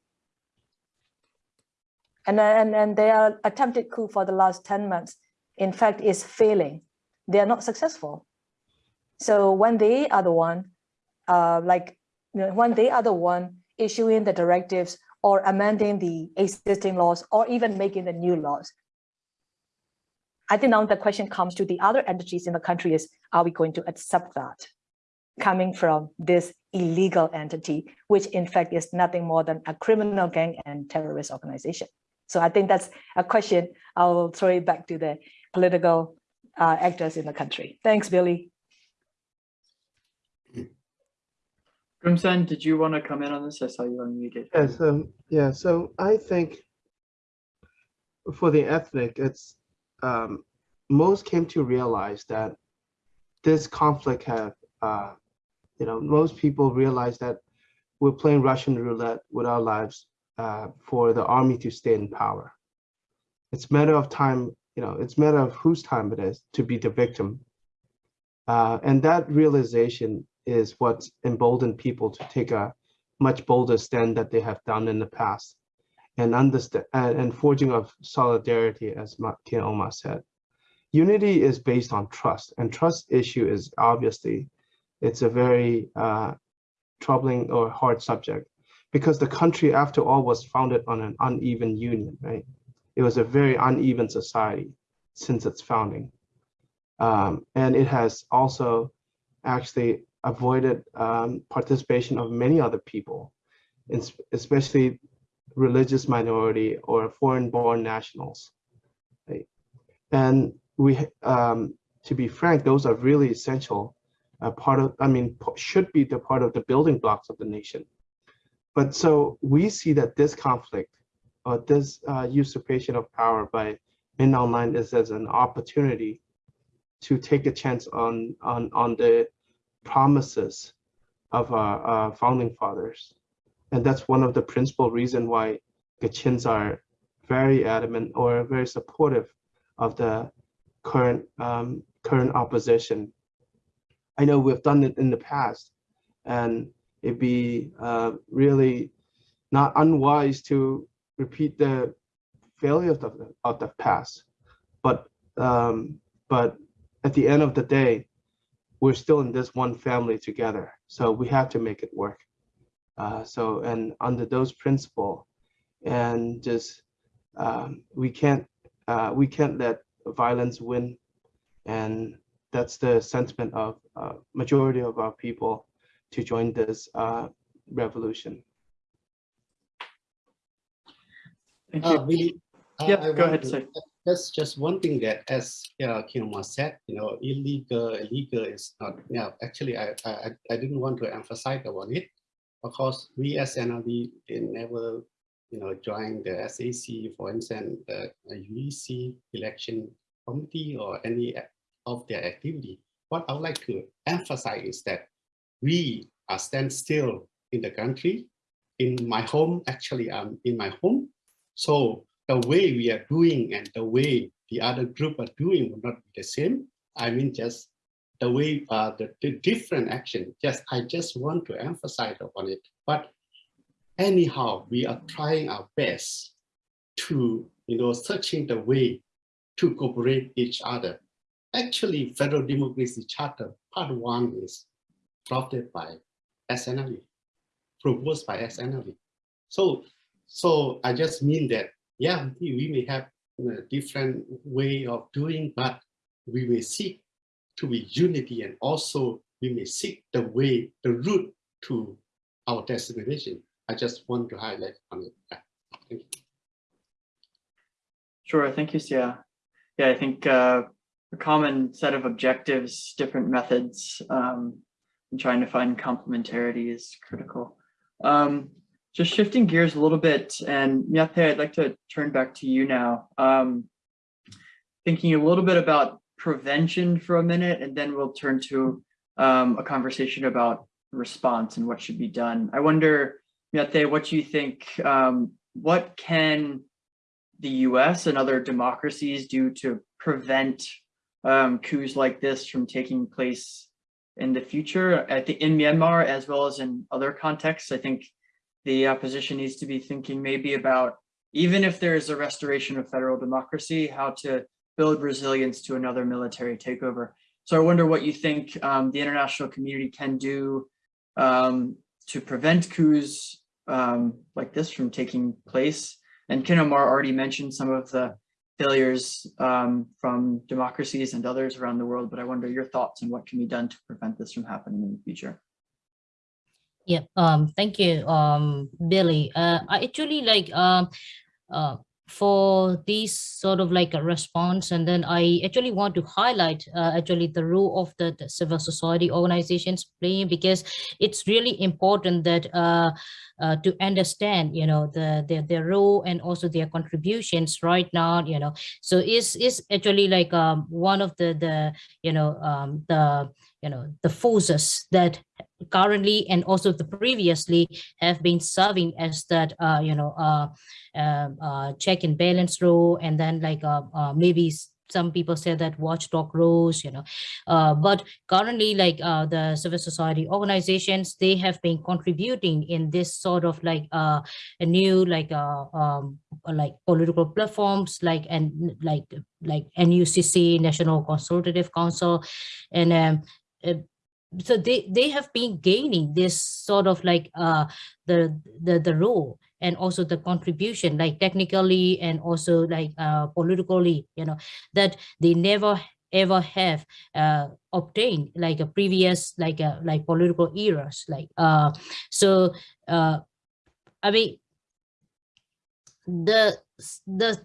and, and, and their attempted coup for the last 10 months, in fact, is failing. They are not successful. So when they are the one, uh, like you know, when they are the one issuing the directives or amending the existing laws or even making the new laws, I think now the question comes to the other entities in the country is, are we going to accept that coming from this illegal entity, which in fact is nothing more than a criminal gang and terrorist organization? So I think that's a question I'll throw it back to the political uh, actors in the country. Thanks, Billy. Gum San, did you want to comment on this? I saw you unmuted. Yes, um, yeah, so I think for the ethnic, it's um, most came to realize that this conflict have, uh, you know, most people realize that we're playing Russian roulette with our lives uh, for the army to stay in power. It's matter of time, you know, it's matter of whose time it is to be the victim. Uh, and that realization is what emboldened people to take a much bolder stand that they have done in the past and understand and, forging of solidarity, as Khin Ohmar said. Unity is based on trust and trust issue is obviously, it's a very uh, troubling or hard subject because the country, after all, was founded on an uneven union, right? It was a very uneven society since its founding. Um, and it has also actually avoided um, participation of many other people, especially religious minority or foreign-born nationals. Right? And we, um, to be frank, those are really essential uh, part of, I mean, should be the part of the building blocks of the nation. But so we see that this conflict or this uh, usurpation of power by Aung Hlaing is as an opportunity to take a chance on on on the promises of our, our founding fathers, and that's one of the principal reason why Kachins are very adamant or very supportive of the current um, current opposition. I know we've done it in the past, and it'd be uh, really not unwise to repeat the failures of the of the past. But um, but at the end of the day, we're still in this one family together, so we have to make it work. Uh, so and under those principle, and just um, we can't uh, we can't let violence win, and that's the sentiment of uh, majority of our people to join this uh, revolution. Thank Uh, you. Billy, uh, Yep, I go ahead, to- sir. That's just one thing that, as uh, Khin Ohmar said, you know, illegal, illegal is not. Yeah, actually, I, I, I didn't want to emphasize about it. Of course, we as NLD they never, you know, join the SAC, for instance, the UEC election committee or any of their activity. What I would like to emphasize is that we are stand still in the country. In my home, actually, I'm in my home. So the way we are doing and the way the other group are doing will not be the same. I mean, just the way uh, the, the different action. Just I just want to emphasize upon it. But anyhow, we are trying our best to you know searching the way to cooperate each other. Actually, Federal Democracy Charter Part One is drafted by SNLD, proposed by SNLD. So, so I just mean that yeah, we may have know, different way of doing, but we may seek to be unity and also we may seek the way, the route to our destination. I just want to highlight on it. Thank you. Sure, thank you, Sia. Yeah, I think uh, a common set of objectives, different methods, um, and trying to find complementarity is critical. Um, just shifting gears a little bit, and Nyate, I'd like to turn back to you now. Um, thinking a little bit about prevention for a minute, and then we'll turn to um, a conversation about response and what should be done. I wonder, Nyate, what you think, um, what can the US and other democracies do to prevent um, coups like this from taking place in the future at the, in Myanmar as well as in other contexts. I think the opposition needs to be thinking maybe about even if there is a restoration of federal democracy, how to build resilience to another military takeover. So I wonder what you think um, the international community can do um, to prevent coups um, like this from taking place. And Khin Ohmar already mentioned some of the failures um, from democracies and others around the world, but I wonder your thoughts on what can be done to prevent this from happening in the future. Yeah, um, thank you, um, Billy. Uh, I actually like uh, for this sort of like a response, and then I actually want to highlight uh, actually the role of the, the civil society organizations playing because it's really important that uh, uh, to understand, you know, the their their role and also their contributions right now, you know. So it's it's actually like um one of the the you know um the you know the forces that currently and also the previously have been serving as that uh, you know uh, um, uh, check and balance role. And then like uh, uh, maybe some people say that watchdog roles you know uh, but currently like uh, the civil society organizations they have been contributing in this sort of like uh, a new like um, like political platforms like and like like NUCC National Consultative Council. And um, so they they have been gaining this sort of like uh the the the role and also the contribution like technically and also like uh politically you know that they never ever have uh obtained like a previous like a like political eras like uh so uh i mean the the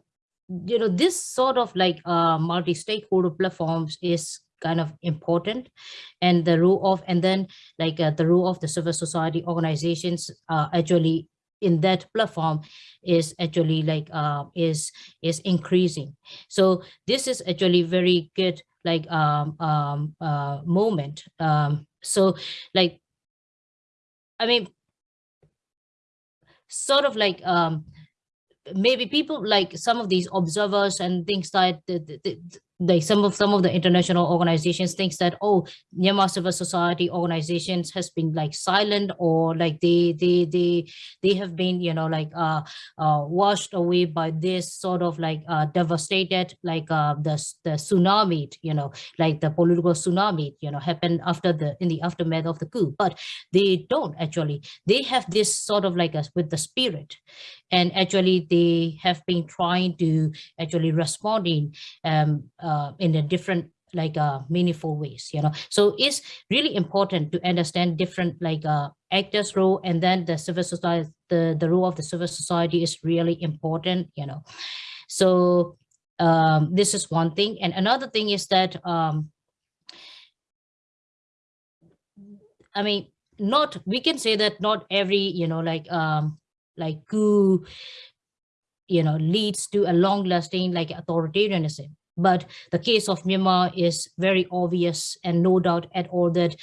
you know this sort of like uh multi-stakeholder platforms is kind of important. And the role of and then like uh, the role of the civil society organizations uh, actually in that platform is actually like uh, is is increasing. So this is actually very good like um, um uh moment. Um so like i mean sort of like um maybe people like some of these observers and things like the, the, the, like some of some of the international organizations thinks that oh Myanmar civil society organizations has been like silent or like they they they they have been you know like uh, uh washed away by this sort of like uh devastated like uh the the tsunami you know like the political tsunami you know happened after the in the aftermath of the coup. But they don't actually. They have this sort of like a with the spirit. And actually they have been trying to actually responding um, uh, in a different like uh, meaningful ways you know? So it's really important to understand different like uh, actors role and then the civil society the the role of the civil society is really important you know? So um, this is one thing. And another thing is that um, I mean not we can say that not every you know like um like coup you know leads to a long lasting like authoritarianism but the case of Myanmar is very obvious and no doubt at all that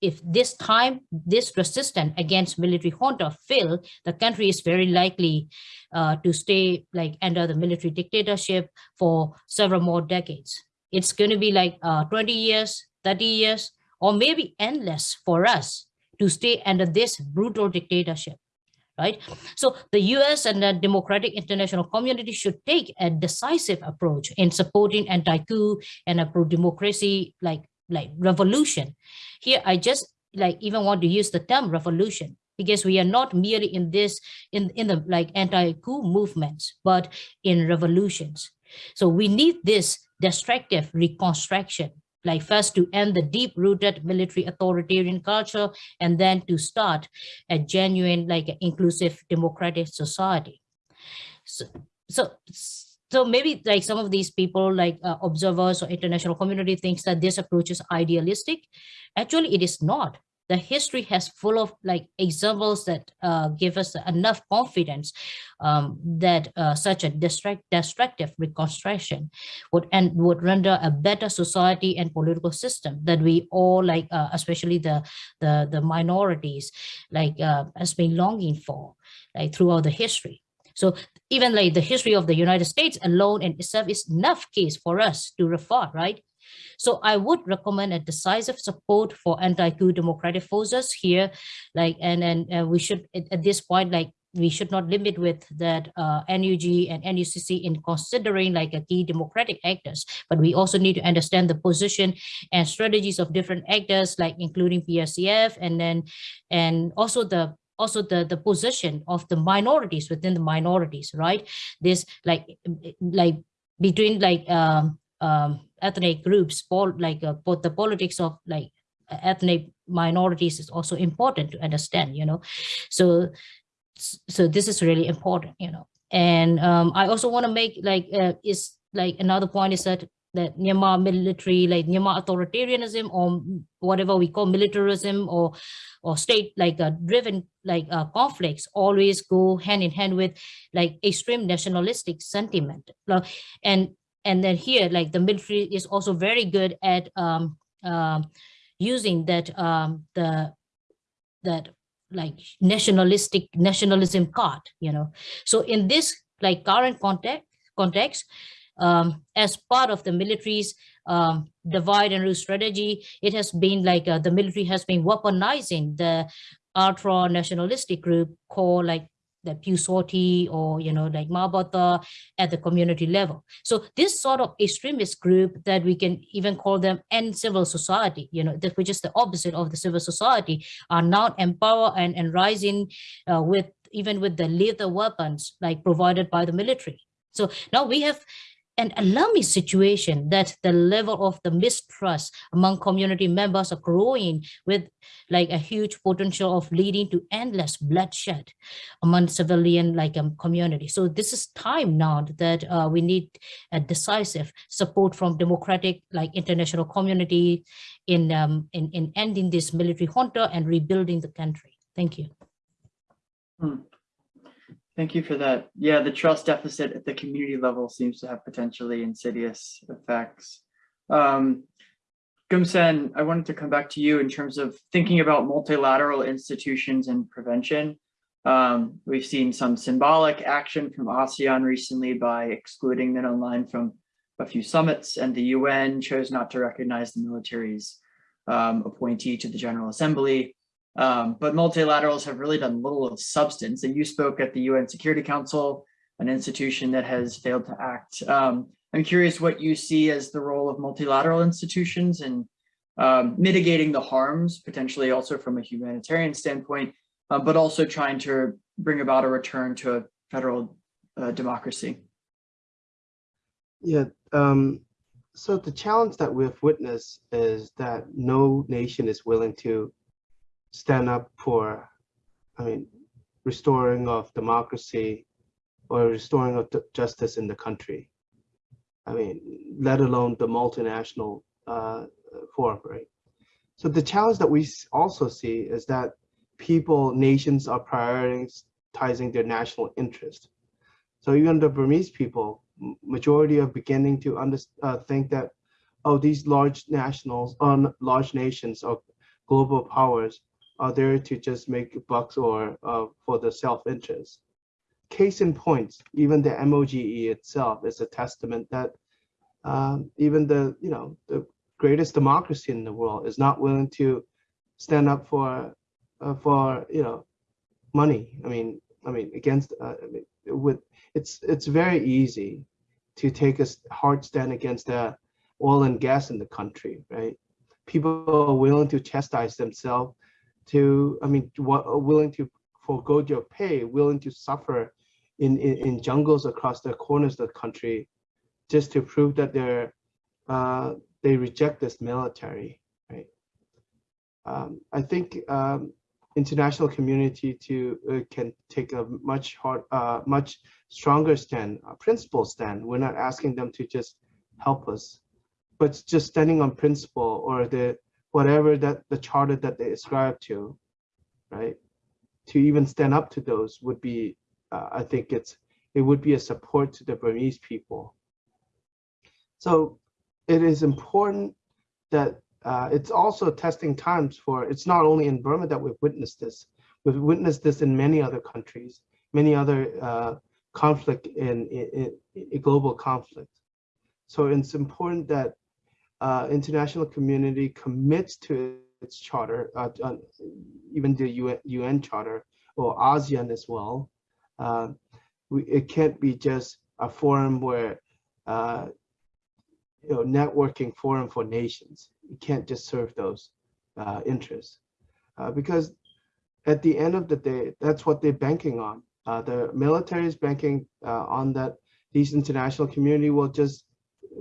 if this time this resistance against military junta fail, the country is very likely uh, to stay like under the military dictatorship for several more decades. It's going to be like uh, 20 years, 30 years, or maybe endless for us to stay under this brutal dictatorship right? So the US and the democratic international community should take a decisive approach in supporting anti-coup and a pro-democracy like, like revolution. Here, I just like even want to use the term revolution because we are not merely in this, in, in the like anti-coup movements, but in revolutions. So we need this destructive reconstruction like first to end the deep-rooted military authoritarian culture and then to start a genuine like inclusive democratic society. So so so maybe like some of these people like uh, observers or international community thinks that this approach is idealistic. Actually it is not the history has full of like examples that uh, give us enough confidence um, that uh, such a destruct, destructive reconstruction would and would render a better society and political system that we all like, uh, especially the the the minorities, like uh, has been longing for, like throughout the history. So even like the history of the United States alone in itself is enough case for us to refer, right? So I would recommend a decisive support for anti-coup democratic forces here, like, and, and uh, we should, at, this point, like, we should not limit with that uh, NUG and NUCC in considering like a key democratic actors, but we also need to understand the position and strategies of different actors, like including PRCF, and then, and also the also the the position of the minorities within the minorities right? This like like between like um um ethnic groups, like uh, both the politics of like ethnic minorities is also important to understand, you know. So, so this is really important, you know. And um, I also want to make like uh, is like another point is that that Myanmar military, like Myanmar authoritarianism or whatever we call militarism or or state like uh, driven like uh, conflicts always go hand in hand with like extreme nationalistic sentiment. And and then here like the military is also very good at um, uh, using that um, the that like nationalistic nationalism card you know. So in this like current context context um, as part of the military's um, divide and rule strategy it has been like uh, the military has been weaponizing the ultra nationalistic group called like the Pyu Saw Htee or, you know, like Ma Ba Tha at the community level. So this sort of extremist group that we can even call them and civil society, you know, that which is the opposite of the civil society are now empowered and, and rising uh, with even with the lethal weapons like provided by the military. So now we have an alarming situation that the level of the mistrust among community members are growing with like a huge potential of leading to endless bloodshed among civilian like um, community. So this is time now that uh, we need a decisive support from democratic like international community in, um, in, in ending this military junta and rebuilding the country. Thank you. Hmm. Thank you for that. Yeah, the trust deficit at the community level seems to have potentially insidious effects. Um, Gum San, I wanted to come back to you in terms of thinking about multilateral institutions and prevention. Um, we've seen some symbolic action from ASEAN recently by excluding Aung Hlaing from a few summits and the UN chose not to recognize the military's um, appointee to the General Assembly. Um, but multilaterals have really done little of substance. And you spoke at the UN Security Council, an institution that has failed to act. Um, I'm curious what you see as the role of multilateral institutions in um, mitigating the harms, potentially also from a humanitarian standpoint, uh, but also trying to bring about a return to a federal uh, democracy. Yeah, um, so the challenge that we've witnessed is that no nation is willing to stand up for, I mean, restoring of democracy or restoring of justice in the country. I mean, let alone the multinational uh, forum, right? So the challenge that we also see is that people, nations are prioritizing their national interest. So even the Burmese people, majority are beginning to under, uh, think that, oh, these large nationals, on large nations or global powers are there to just make bucks or uh, for the self-interest. Case in point, even the MOGE itself is a testament that um, even the, you know, the greatest democracy in the world is not willing to stand up for, uh, for, you know, money. I mean, I mean, against, uh, I mean, with, it's, it's very easy to take a hard stand against the oil and gas in the country, right? People are willing to chastise themselves to, I mean, willing to forego your pay, willing to suffer in, in, in jungles across the corners of the country just to prove that they're, uh, they reject this military, right? Um, I think um, international community to uh, can take a much hard, uh, much stronger stand, a principle stand. We're not asking them to just help us, but just standing on principle or the whatever that the charter that they ascribe to, right? To even stand up to those would be, uh, I think it's it would be a support to the Burmese people. So it is important that uh, it's also testing times for, it's not only in Burma that we've witnessed this, we've witnessed this in many other countries, many other uh, conflict in, in, in, global conflict. So it's important that uh, international community commits to its charter, uh, uh, even the UN, UN, charter or ASEAN as well. Uh, we, it can't be just a forum where you know, networking forum for nations. You can't just serve those uh, interests uh, because at the end of the day, that's what they're banking on. Uh, the military is banking uh, on that these international community will just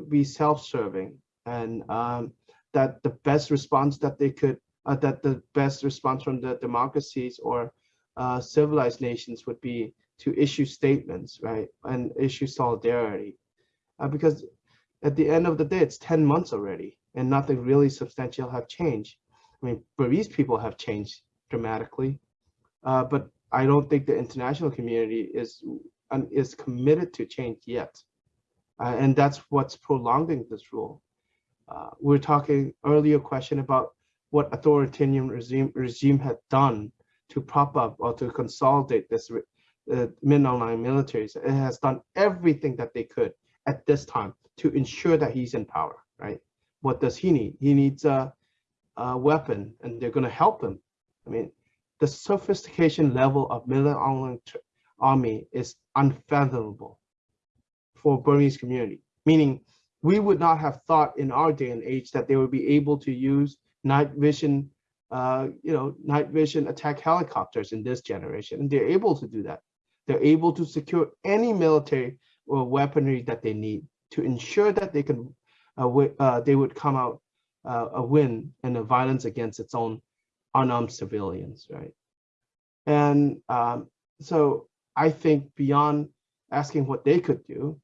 be self-serving and um, that the best response that they could, uh, that the best response from the democracies or uh, civilized nations would be to issue statements, right, and issue solidarity. because at the end of the day, it's 10 months already and nothing really substantial have changed. I mean, Burmese people have changed dramatically, uh, but I don't think the international community is is committed to change yet. Uh, and that's what's prolonging this rule. Uh, we were talking earlier question about what authoritarian regime regime had done to prop up or to consolidate this uh, Min Aung Hlaing militaries. It has done everything that they could at this time to ensure that he's in power, right? What does he need? He needs a, a weapon and they're going to help him. I mean, the sophistication level of military army is unfathomable for Burmese community, meaning we would not have thought in our day and age that they would be able to use night vision, uh, you know, night vision attack helicopters in this generation. And they're able to do that. They're able to secure any military or weaponry that they need to ensure that they can uh, uh, they would come out uh, a win in the violence against its own unarmed civilians, right? And um, so I think beyond asking what they could do,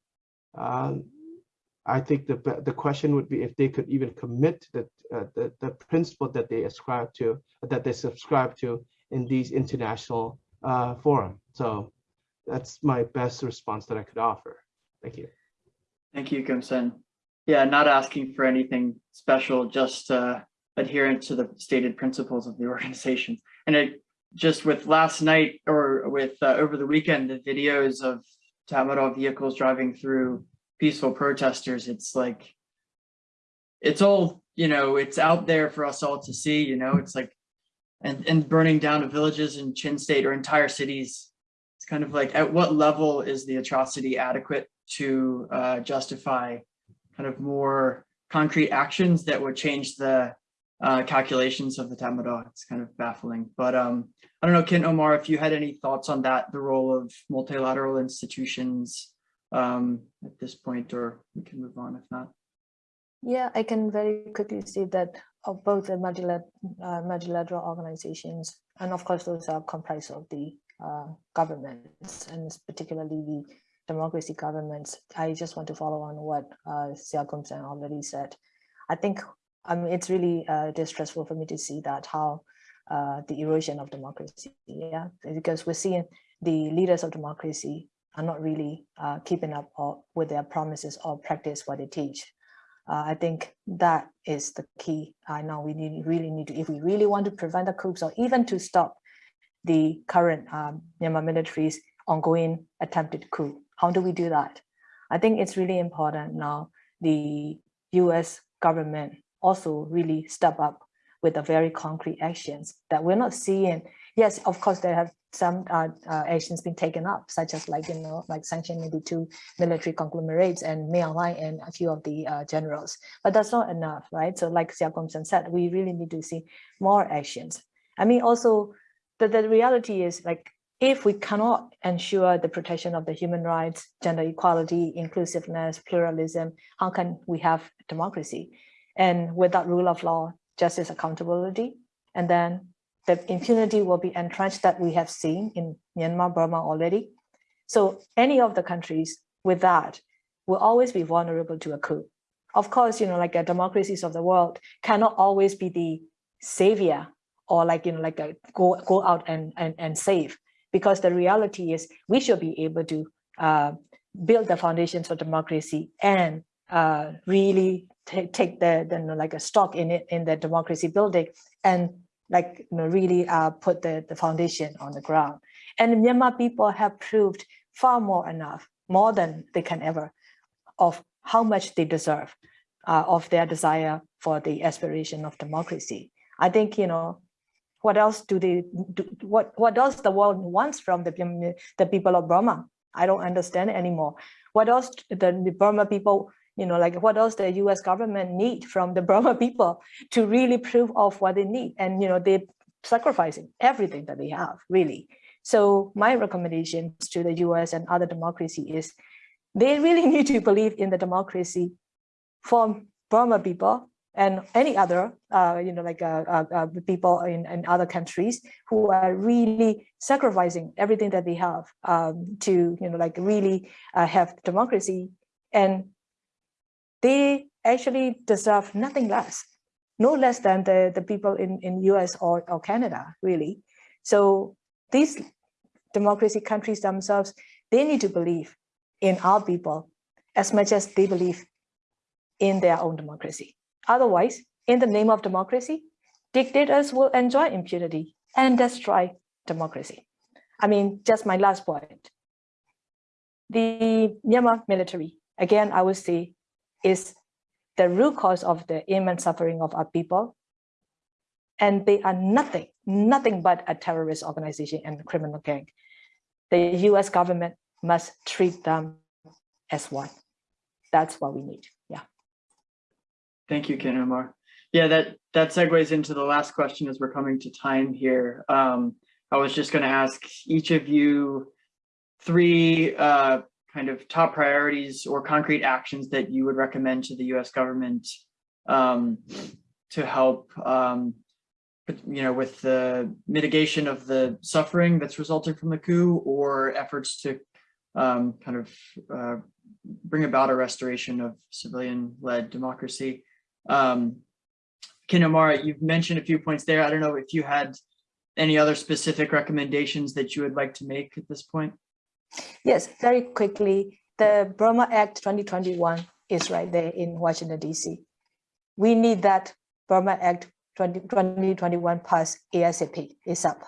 um, I think the the question would be if they could even commit the, uh, the the principle that they ascribe to, that they subscribe to in these international uh, forum. So that's my best response that I could offer. Thank you. Thank you, Gum San. Yeah, not asking for anything special, just uh, adherent to the stated principles of the organization. And it just with last night or with uh, over the weekend, the videos of Tatmadaw vehicles driving through peaceful protesters, it's like, it's all, you know, it's out there for us all to see, you know, it's like, and, and burning down of villages in Chin State or entire cities. It's kind of like, at what level is the atrocity adequate to uh, justify kind of more concrete actions that would change the uh, calculations of the Tatmadaw. It's kind of baffling, but um, I don't know, Khin Ohmar, if you had any thoughts on that, the role of multilateral institutions um, at this point, or we can move on if not. Yeah, I can very quickly see that of both the multilateral, uh, multilateral organizations, and of course those are comprised of the uh, governments, and particularly the democracy governments. I just want to follow on what uh, Siakum Sen already said. I think mean, it's really uh, distressful for me to see that how uh, the erosion of democracy, yeah, because we're seeing the leaders of democracy are not really uh, keeping up or, with their promises or practice what they teach. Uh, I think that is the key. I know we need, really need to, if we really want to prevent the coups or even to stop the current um, Myanmar military's ongoing attempted coup, how do we do that? I think it's really important now the US government also really step up with the very concrete actions that we're not seeing. Yes, of course, there have some uh, uh, actions been taken up, such as like, you know, like sanctioning the two military conglomerates and Mei Aung and a few of the uh, generals, but that's not enough, right? So like Sia Sen said, we really need to see more actions. I mean, also the, the reality is like, if we cannot ensure the protection of the human rights, gender equality, inclusiveness, pluralism, how can we have democracy? And without rule of law, justice accountability, and then the impunity will be entrenched that we have seen in Myanmar, Burma already. So any of the countries with that will always be vulnerable to a coup. Of course, you know, like the democracies of the world cannot always be the savior or like, you know, like a go, go out and, and, and save because the reality is we should be able to uh, build the foundations for democracy and uh, really take, the, the like a stock in it in the democracy building and like you know, really uh, put the, the foundation on the ground. And Myanmar people have proved far more enough, more than they can ever, of how much they deserve uh, of their desire for the aspiration of democracy. I think, you know, what else do they, do, what, what else the world wants from the, the people of Burma? I don't understand anymore. What else the, the Burma people you know, like what else the US government need from the Burma people to really prove off what they need. And, you know, they're sacrificing everything that they have, really. So my recommendations to the US and other democracy is they really need to believe in the democracy for Burma people and any other, uh, you know, like uh, uh, uh, people in, in other countries who are really sacrificing everything that they have um, to, you know, like really uh, have democracy and they actually deserve nothing less, no less than the, the people in, in US or, or Canada, really. So these democracy countries themselves, they need to believe in our people as much as they believe in their own democracy. Otherwise, in the name of democracy, dictators will enjoy impunity and destroy democracy. I mean, just my last point. The Myanmar military, again, I would say is the root cause of the immense suffering of our people. And they are nothing, nothing but a terrorist organization and criminal gang. The US government must treat them as one. That's what we need. Yeah. Thank you, Khin Ohmar. Yeah, that, that segues into the last question as we're coming to time here. Um, I was just going to ask each of you three uh, kind of top priorities or concrete actions that you would recommend to the US government um, to help, um, you know, with the mitigation of the suffering that's resulting from the coup or efforts to um, kind of uh, bring about a restoration of civilian-led democracy. Um, Ohmar, you've mentioned a few points there. I don't know if you had any other specific recommendations that you would like to make at this point. Yes, very quickly, the Burma Act 2021 is right there in Washington, DC. We need that Burma Act 20, 2021 pass ASAP, ASAP,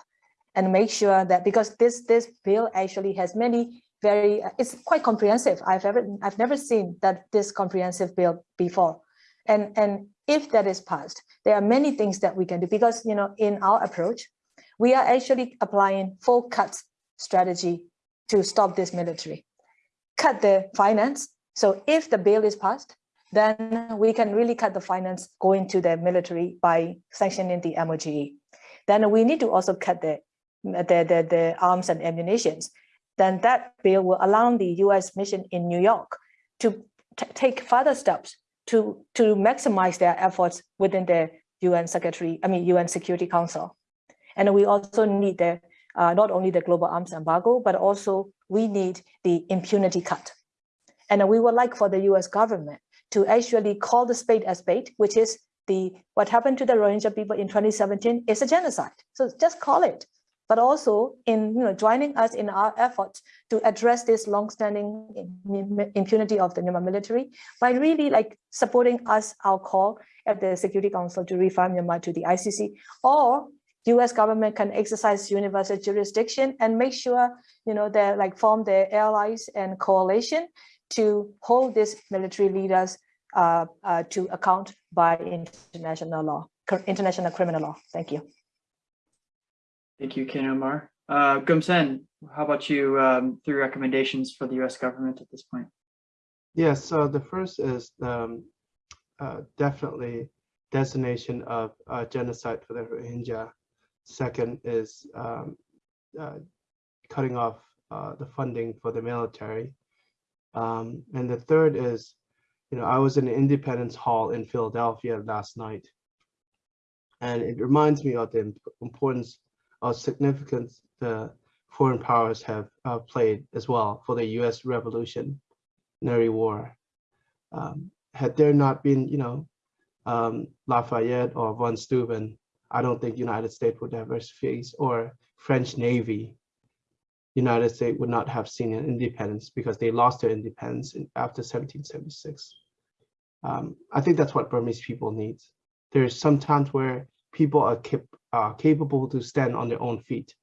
and make sure that because this, this bill actually has many very, uh, it's quite comprehensive. I've ever, I've never seen that this comprehensive bill before. And, and if that is passed, there are many things that we can do because, you know, in our approach, we are actually applying full cut strategy to stop this military. Cut the finance. So if the bill is passed, then we can really cut the finance going to the military by sanctioning the MOGE. Then we need to also cut the, the, the, the arms and ammunitions. Then that bill will allow the US mission in New York to take further steps to, to maximize their efforts within the UN Secretary, I mean, UN Security Council. And we also need the, uh, not only the global arms embargo, but also we need the impunity cut. And we would like for the US government to actually call the spade a spade, which is the what happened to the Rohingya people in 2017 is a genocide. So just call it. But also in you know joining us in our efforts to address this long-standing impunity of the Myanmar military by really like supporting us our call at the Security Council to refer Myanmar to the ICC or US government can exercise universal jurisdiction and make sure, you know, they like form their allies and coalition to hold these military leaders uh, uh, to account by international law, international criminal law. Thank you. Thank you, Khin Ohmar. Uh, Gum San, how about you, um, three recommendations for the US government at this point? Yes, so the first is um, uh, definitely designation of uh, genocide for the Rohingya. Second is um, uh, cutting off uh, the funding for the military. Um, and the third is, you know, I was in Independence Hall in Philadelphia last night. And it reminds me of the importance of significance the foreign powers have uh, played as well for the U.S. Revolutionary War. Um, had there not been, you know, um, Lafayette or von Steuben, I don't think United States would have faced or French Navy United States would not have seen an independence because they lost their independence in, after 1776. Um, I think that's what Burmese people need. There's some times where people are cap uh, capable to stand on their own feet.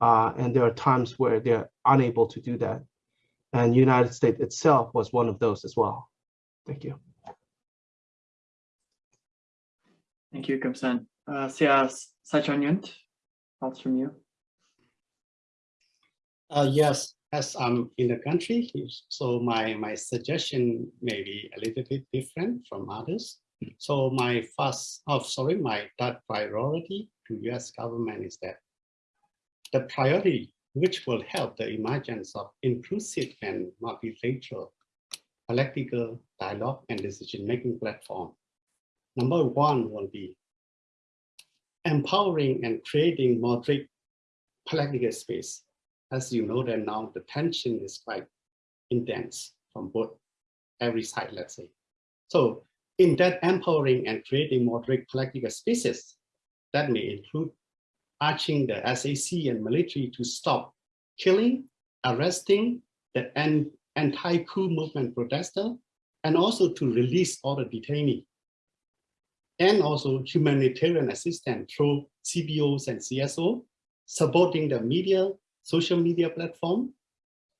Uh, and there are times where they're unable to do that. And United States itself was one of those as well. Thank you. Thank you, Gum San. Uh, Sia Sai Kyaw Nyunt, thoughts from you? Uh, yes, as I'm in the country, so my, my suggestion may be a little bit different from others. So my first, oh, sorry, my third priority to US government is that the priority which will help the emergence of inclusive and multilateral political dialogue and decision-making platform. Number one will be empowering and creating moderate political space as you know that now the tension is quite intense from both every side, let's say. So in that empowering and creating moderate political spaces, that may include urging the SAC and military to stop killing, arresting the anti-coup movement protester, and also to release all the detainees. And also humanitarian assistance through CBOs and CSO, supporting the media social media platform,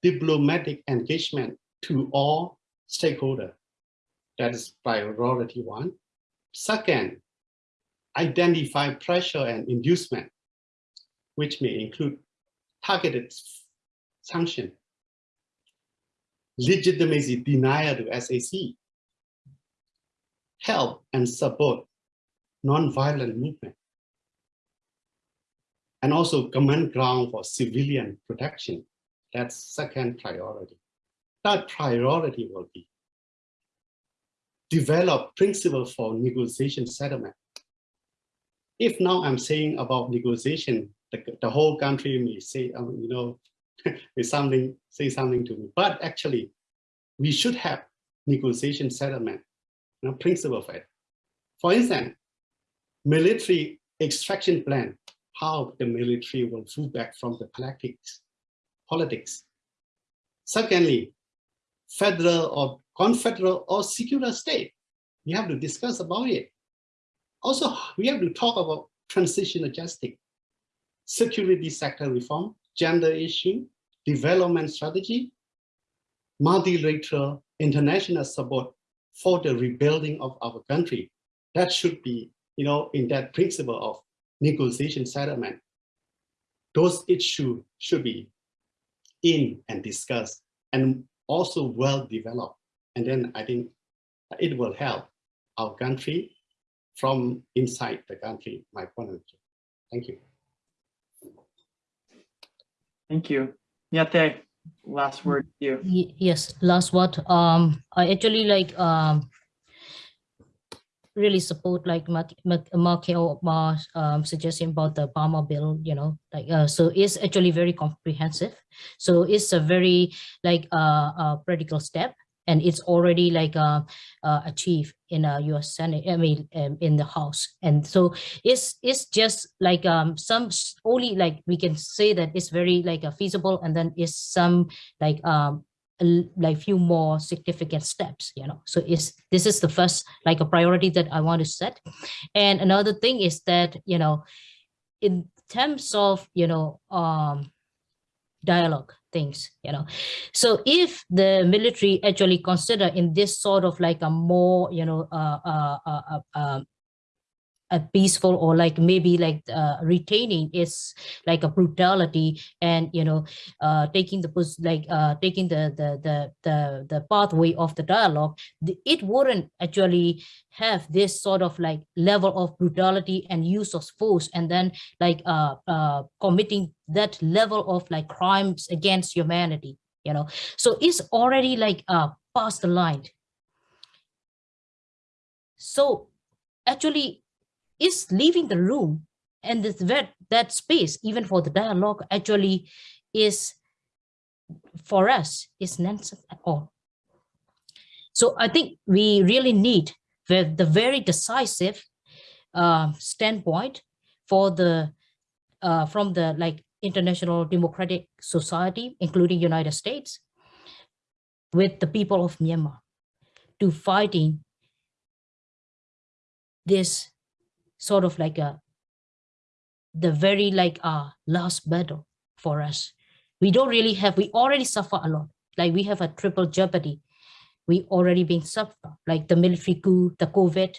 diplomatic engagement to all stakeholders. That is priority one. Second, identify pressure and inducement, which may include targeted sanction, legitimacy denial to SAC, help and support non-violent movement, and also command ground for civilian protection. That's second priority. Third priority will be develop principle for negotiation settlement. If now I'm saying about negotiation, the, the whole country may say, um, you know, something, say something to me, but actually we should have negotiation settlement, principle for it. For instance, military extraction plan how the military will pull back from the politics. politics. Secondly, federal or confederal or secular state. We have to discuss about it. Also, we have to talk about transitional justice, security sector reform, gender issue, development strategy, multilateral international support for the rebuilding of our country. That should be, you know, in that principle of negotiation settlement. Those issues should be in and discussed and also well developed. And then I think it will help our country from inside the country, my point of view. Thank you. Thank you. Myat, last word you. Yes, last word. Um, I actually like um really support like Mark Mark Markel Mar's um suggestion about the Burma bill. You know, like uh, so it's actually very comprehensive. So it's a very like uh, uh practical step, and it's already like uh, uh achieved in a U.S. Senate. I mean, um, in the House, and so it's it's just like um some only like we can say that it's very like uh, feasible, and then it's some like um like few more significant steps you know so is this is the first like a priority that i want to set and another thing is that you know in terms of you know um dialogue things you know. So if the military actually consider in this sort of like a more you know uh uh uh, peaceful or like maybe like uh, retaining is like a brutality and you know uh taking the like uh taking the the the the, the pathway of the dialogue it wouldn't actually have this sort of like level of brutality and use of force and then like uh uh committing that level of like crimes against humanity you know? So it's already like uh past the line. So actually is leaving the room and this that that space even for the dialogue actually is for us is nonsense at all. So i think we really need the, the very decisive uh, standpoint for the uh, from the like international democratic society including united states with the people of myanmar to fighting this sort of like a the very like uh last battle for us. We don't really have we already suffer a lot. Like we have a triple jeopardy. We already been suffer like the military coup the covid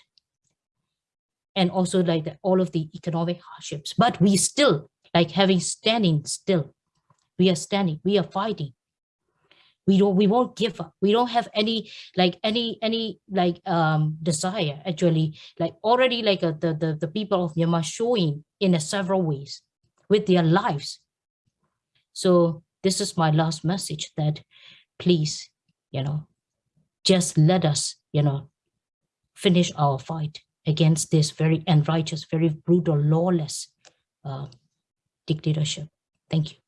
and also like the, all of the economic hardships. But we still like having standing still we are standing we are fighting we don't we won't give up. We don't have any like any any like um desire actually. Like already like uh, the, the the people of myanmar showing in a several ways with their lives. So this is my last message that please you know just let us you know finish our fight against this very unrighteous very brutal lawless uh, dictatorship. Thank you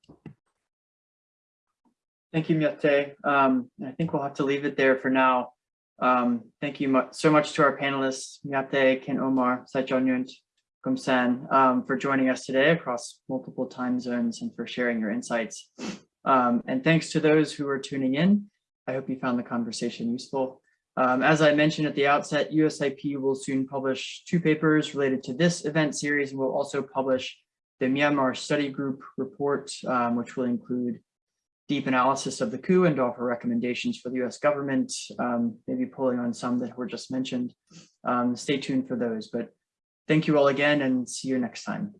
Thank you, Myat. Um, I think we'll have to leave it there for now. Um, thank you mu- so much to our panelists, Myat, Khin Ohmar, Saichonyunt, Gum San, um, for joining us today across multiple time zones and for sharing your insights. Um, and thanks to those who are tuning in. I hope you found the conversation useful. Um, as I mentioned at the outset, USIP will soon publish two papers related to this event series and will also publish the Myanmar Study Group report, um, which will include deep analysis of the coup and offer recommendations for the US government, um, maybe pulling on some that were just mentioned. Um, stay tuned for those, but thank you all again and see you next time.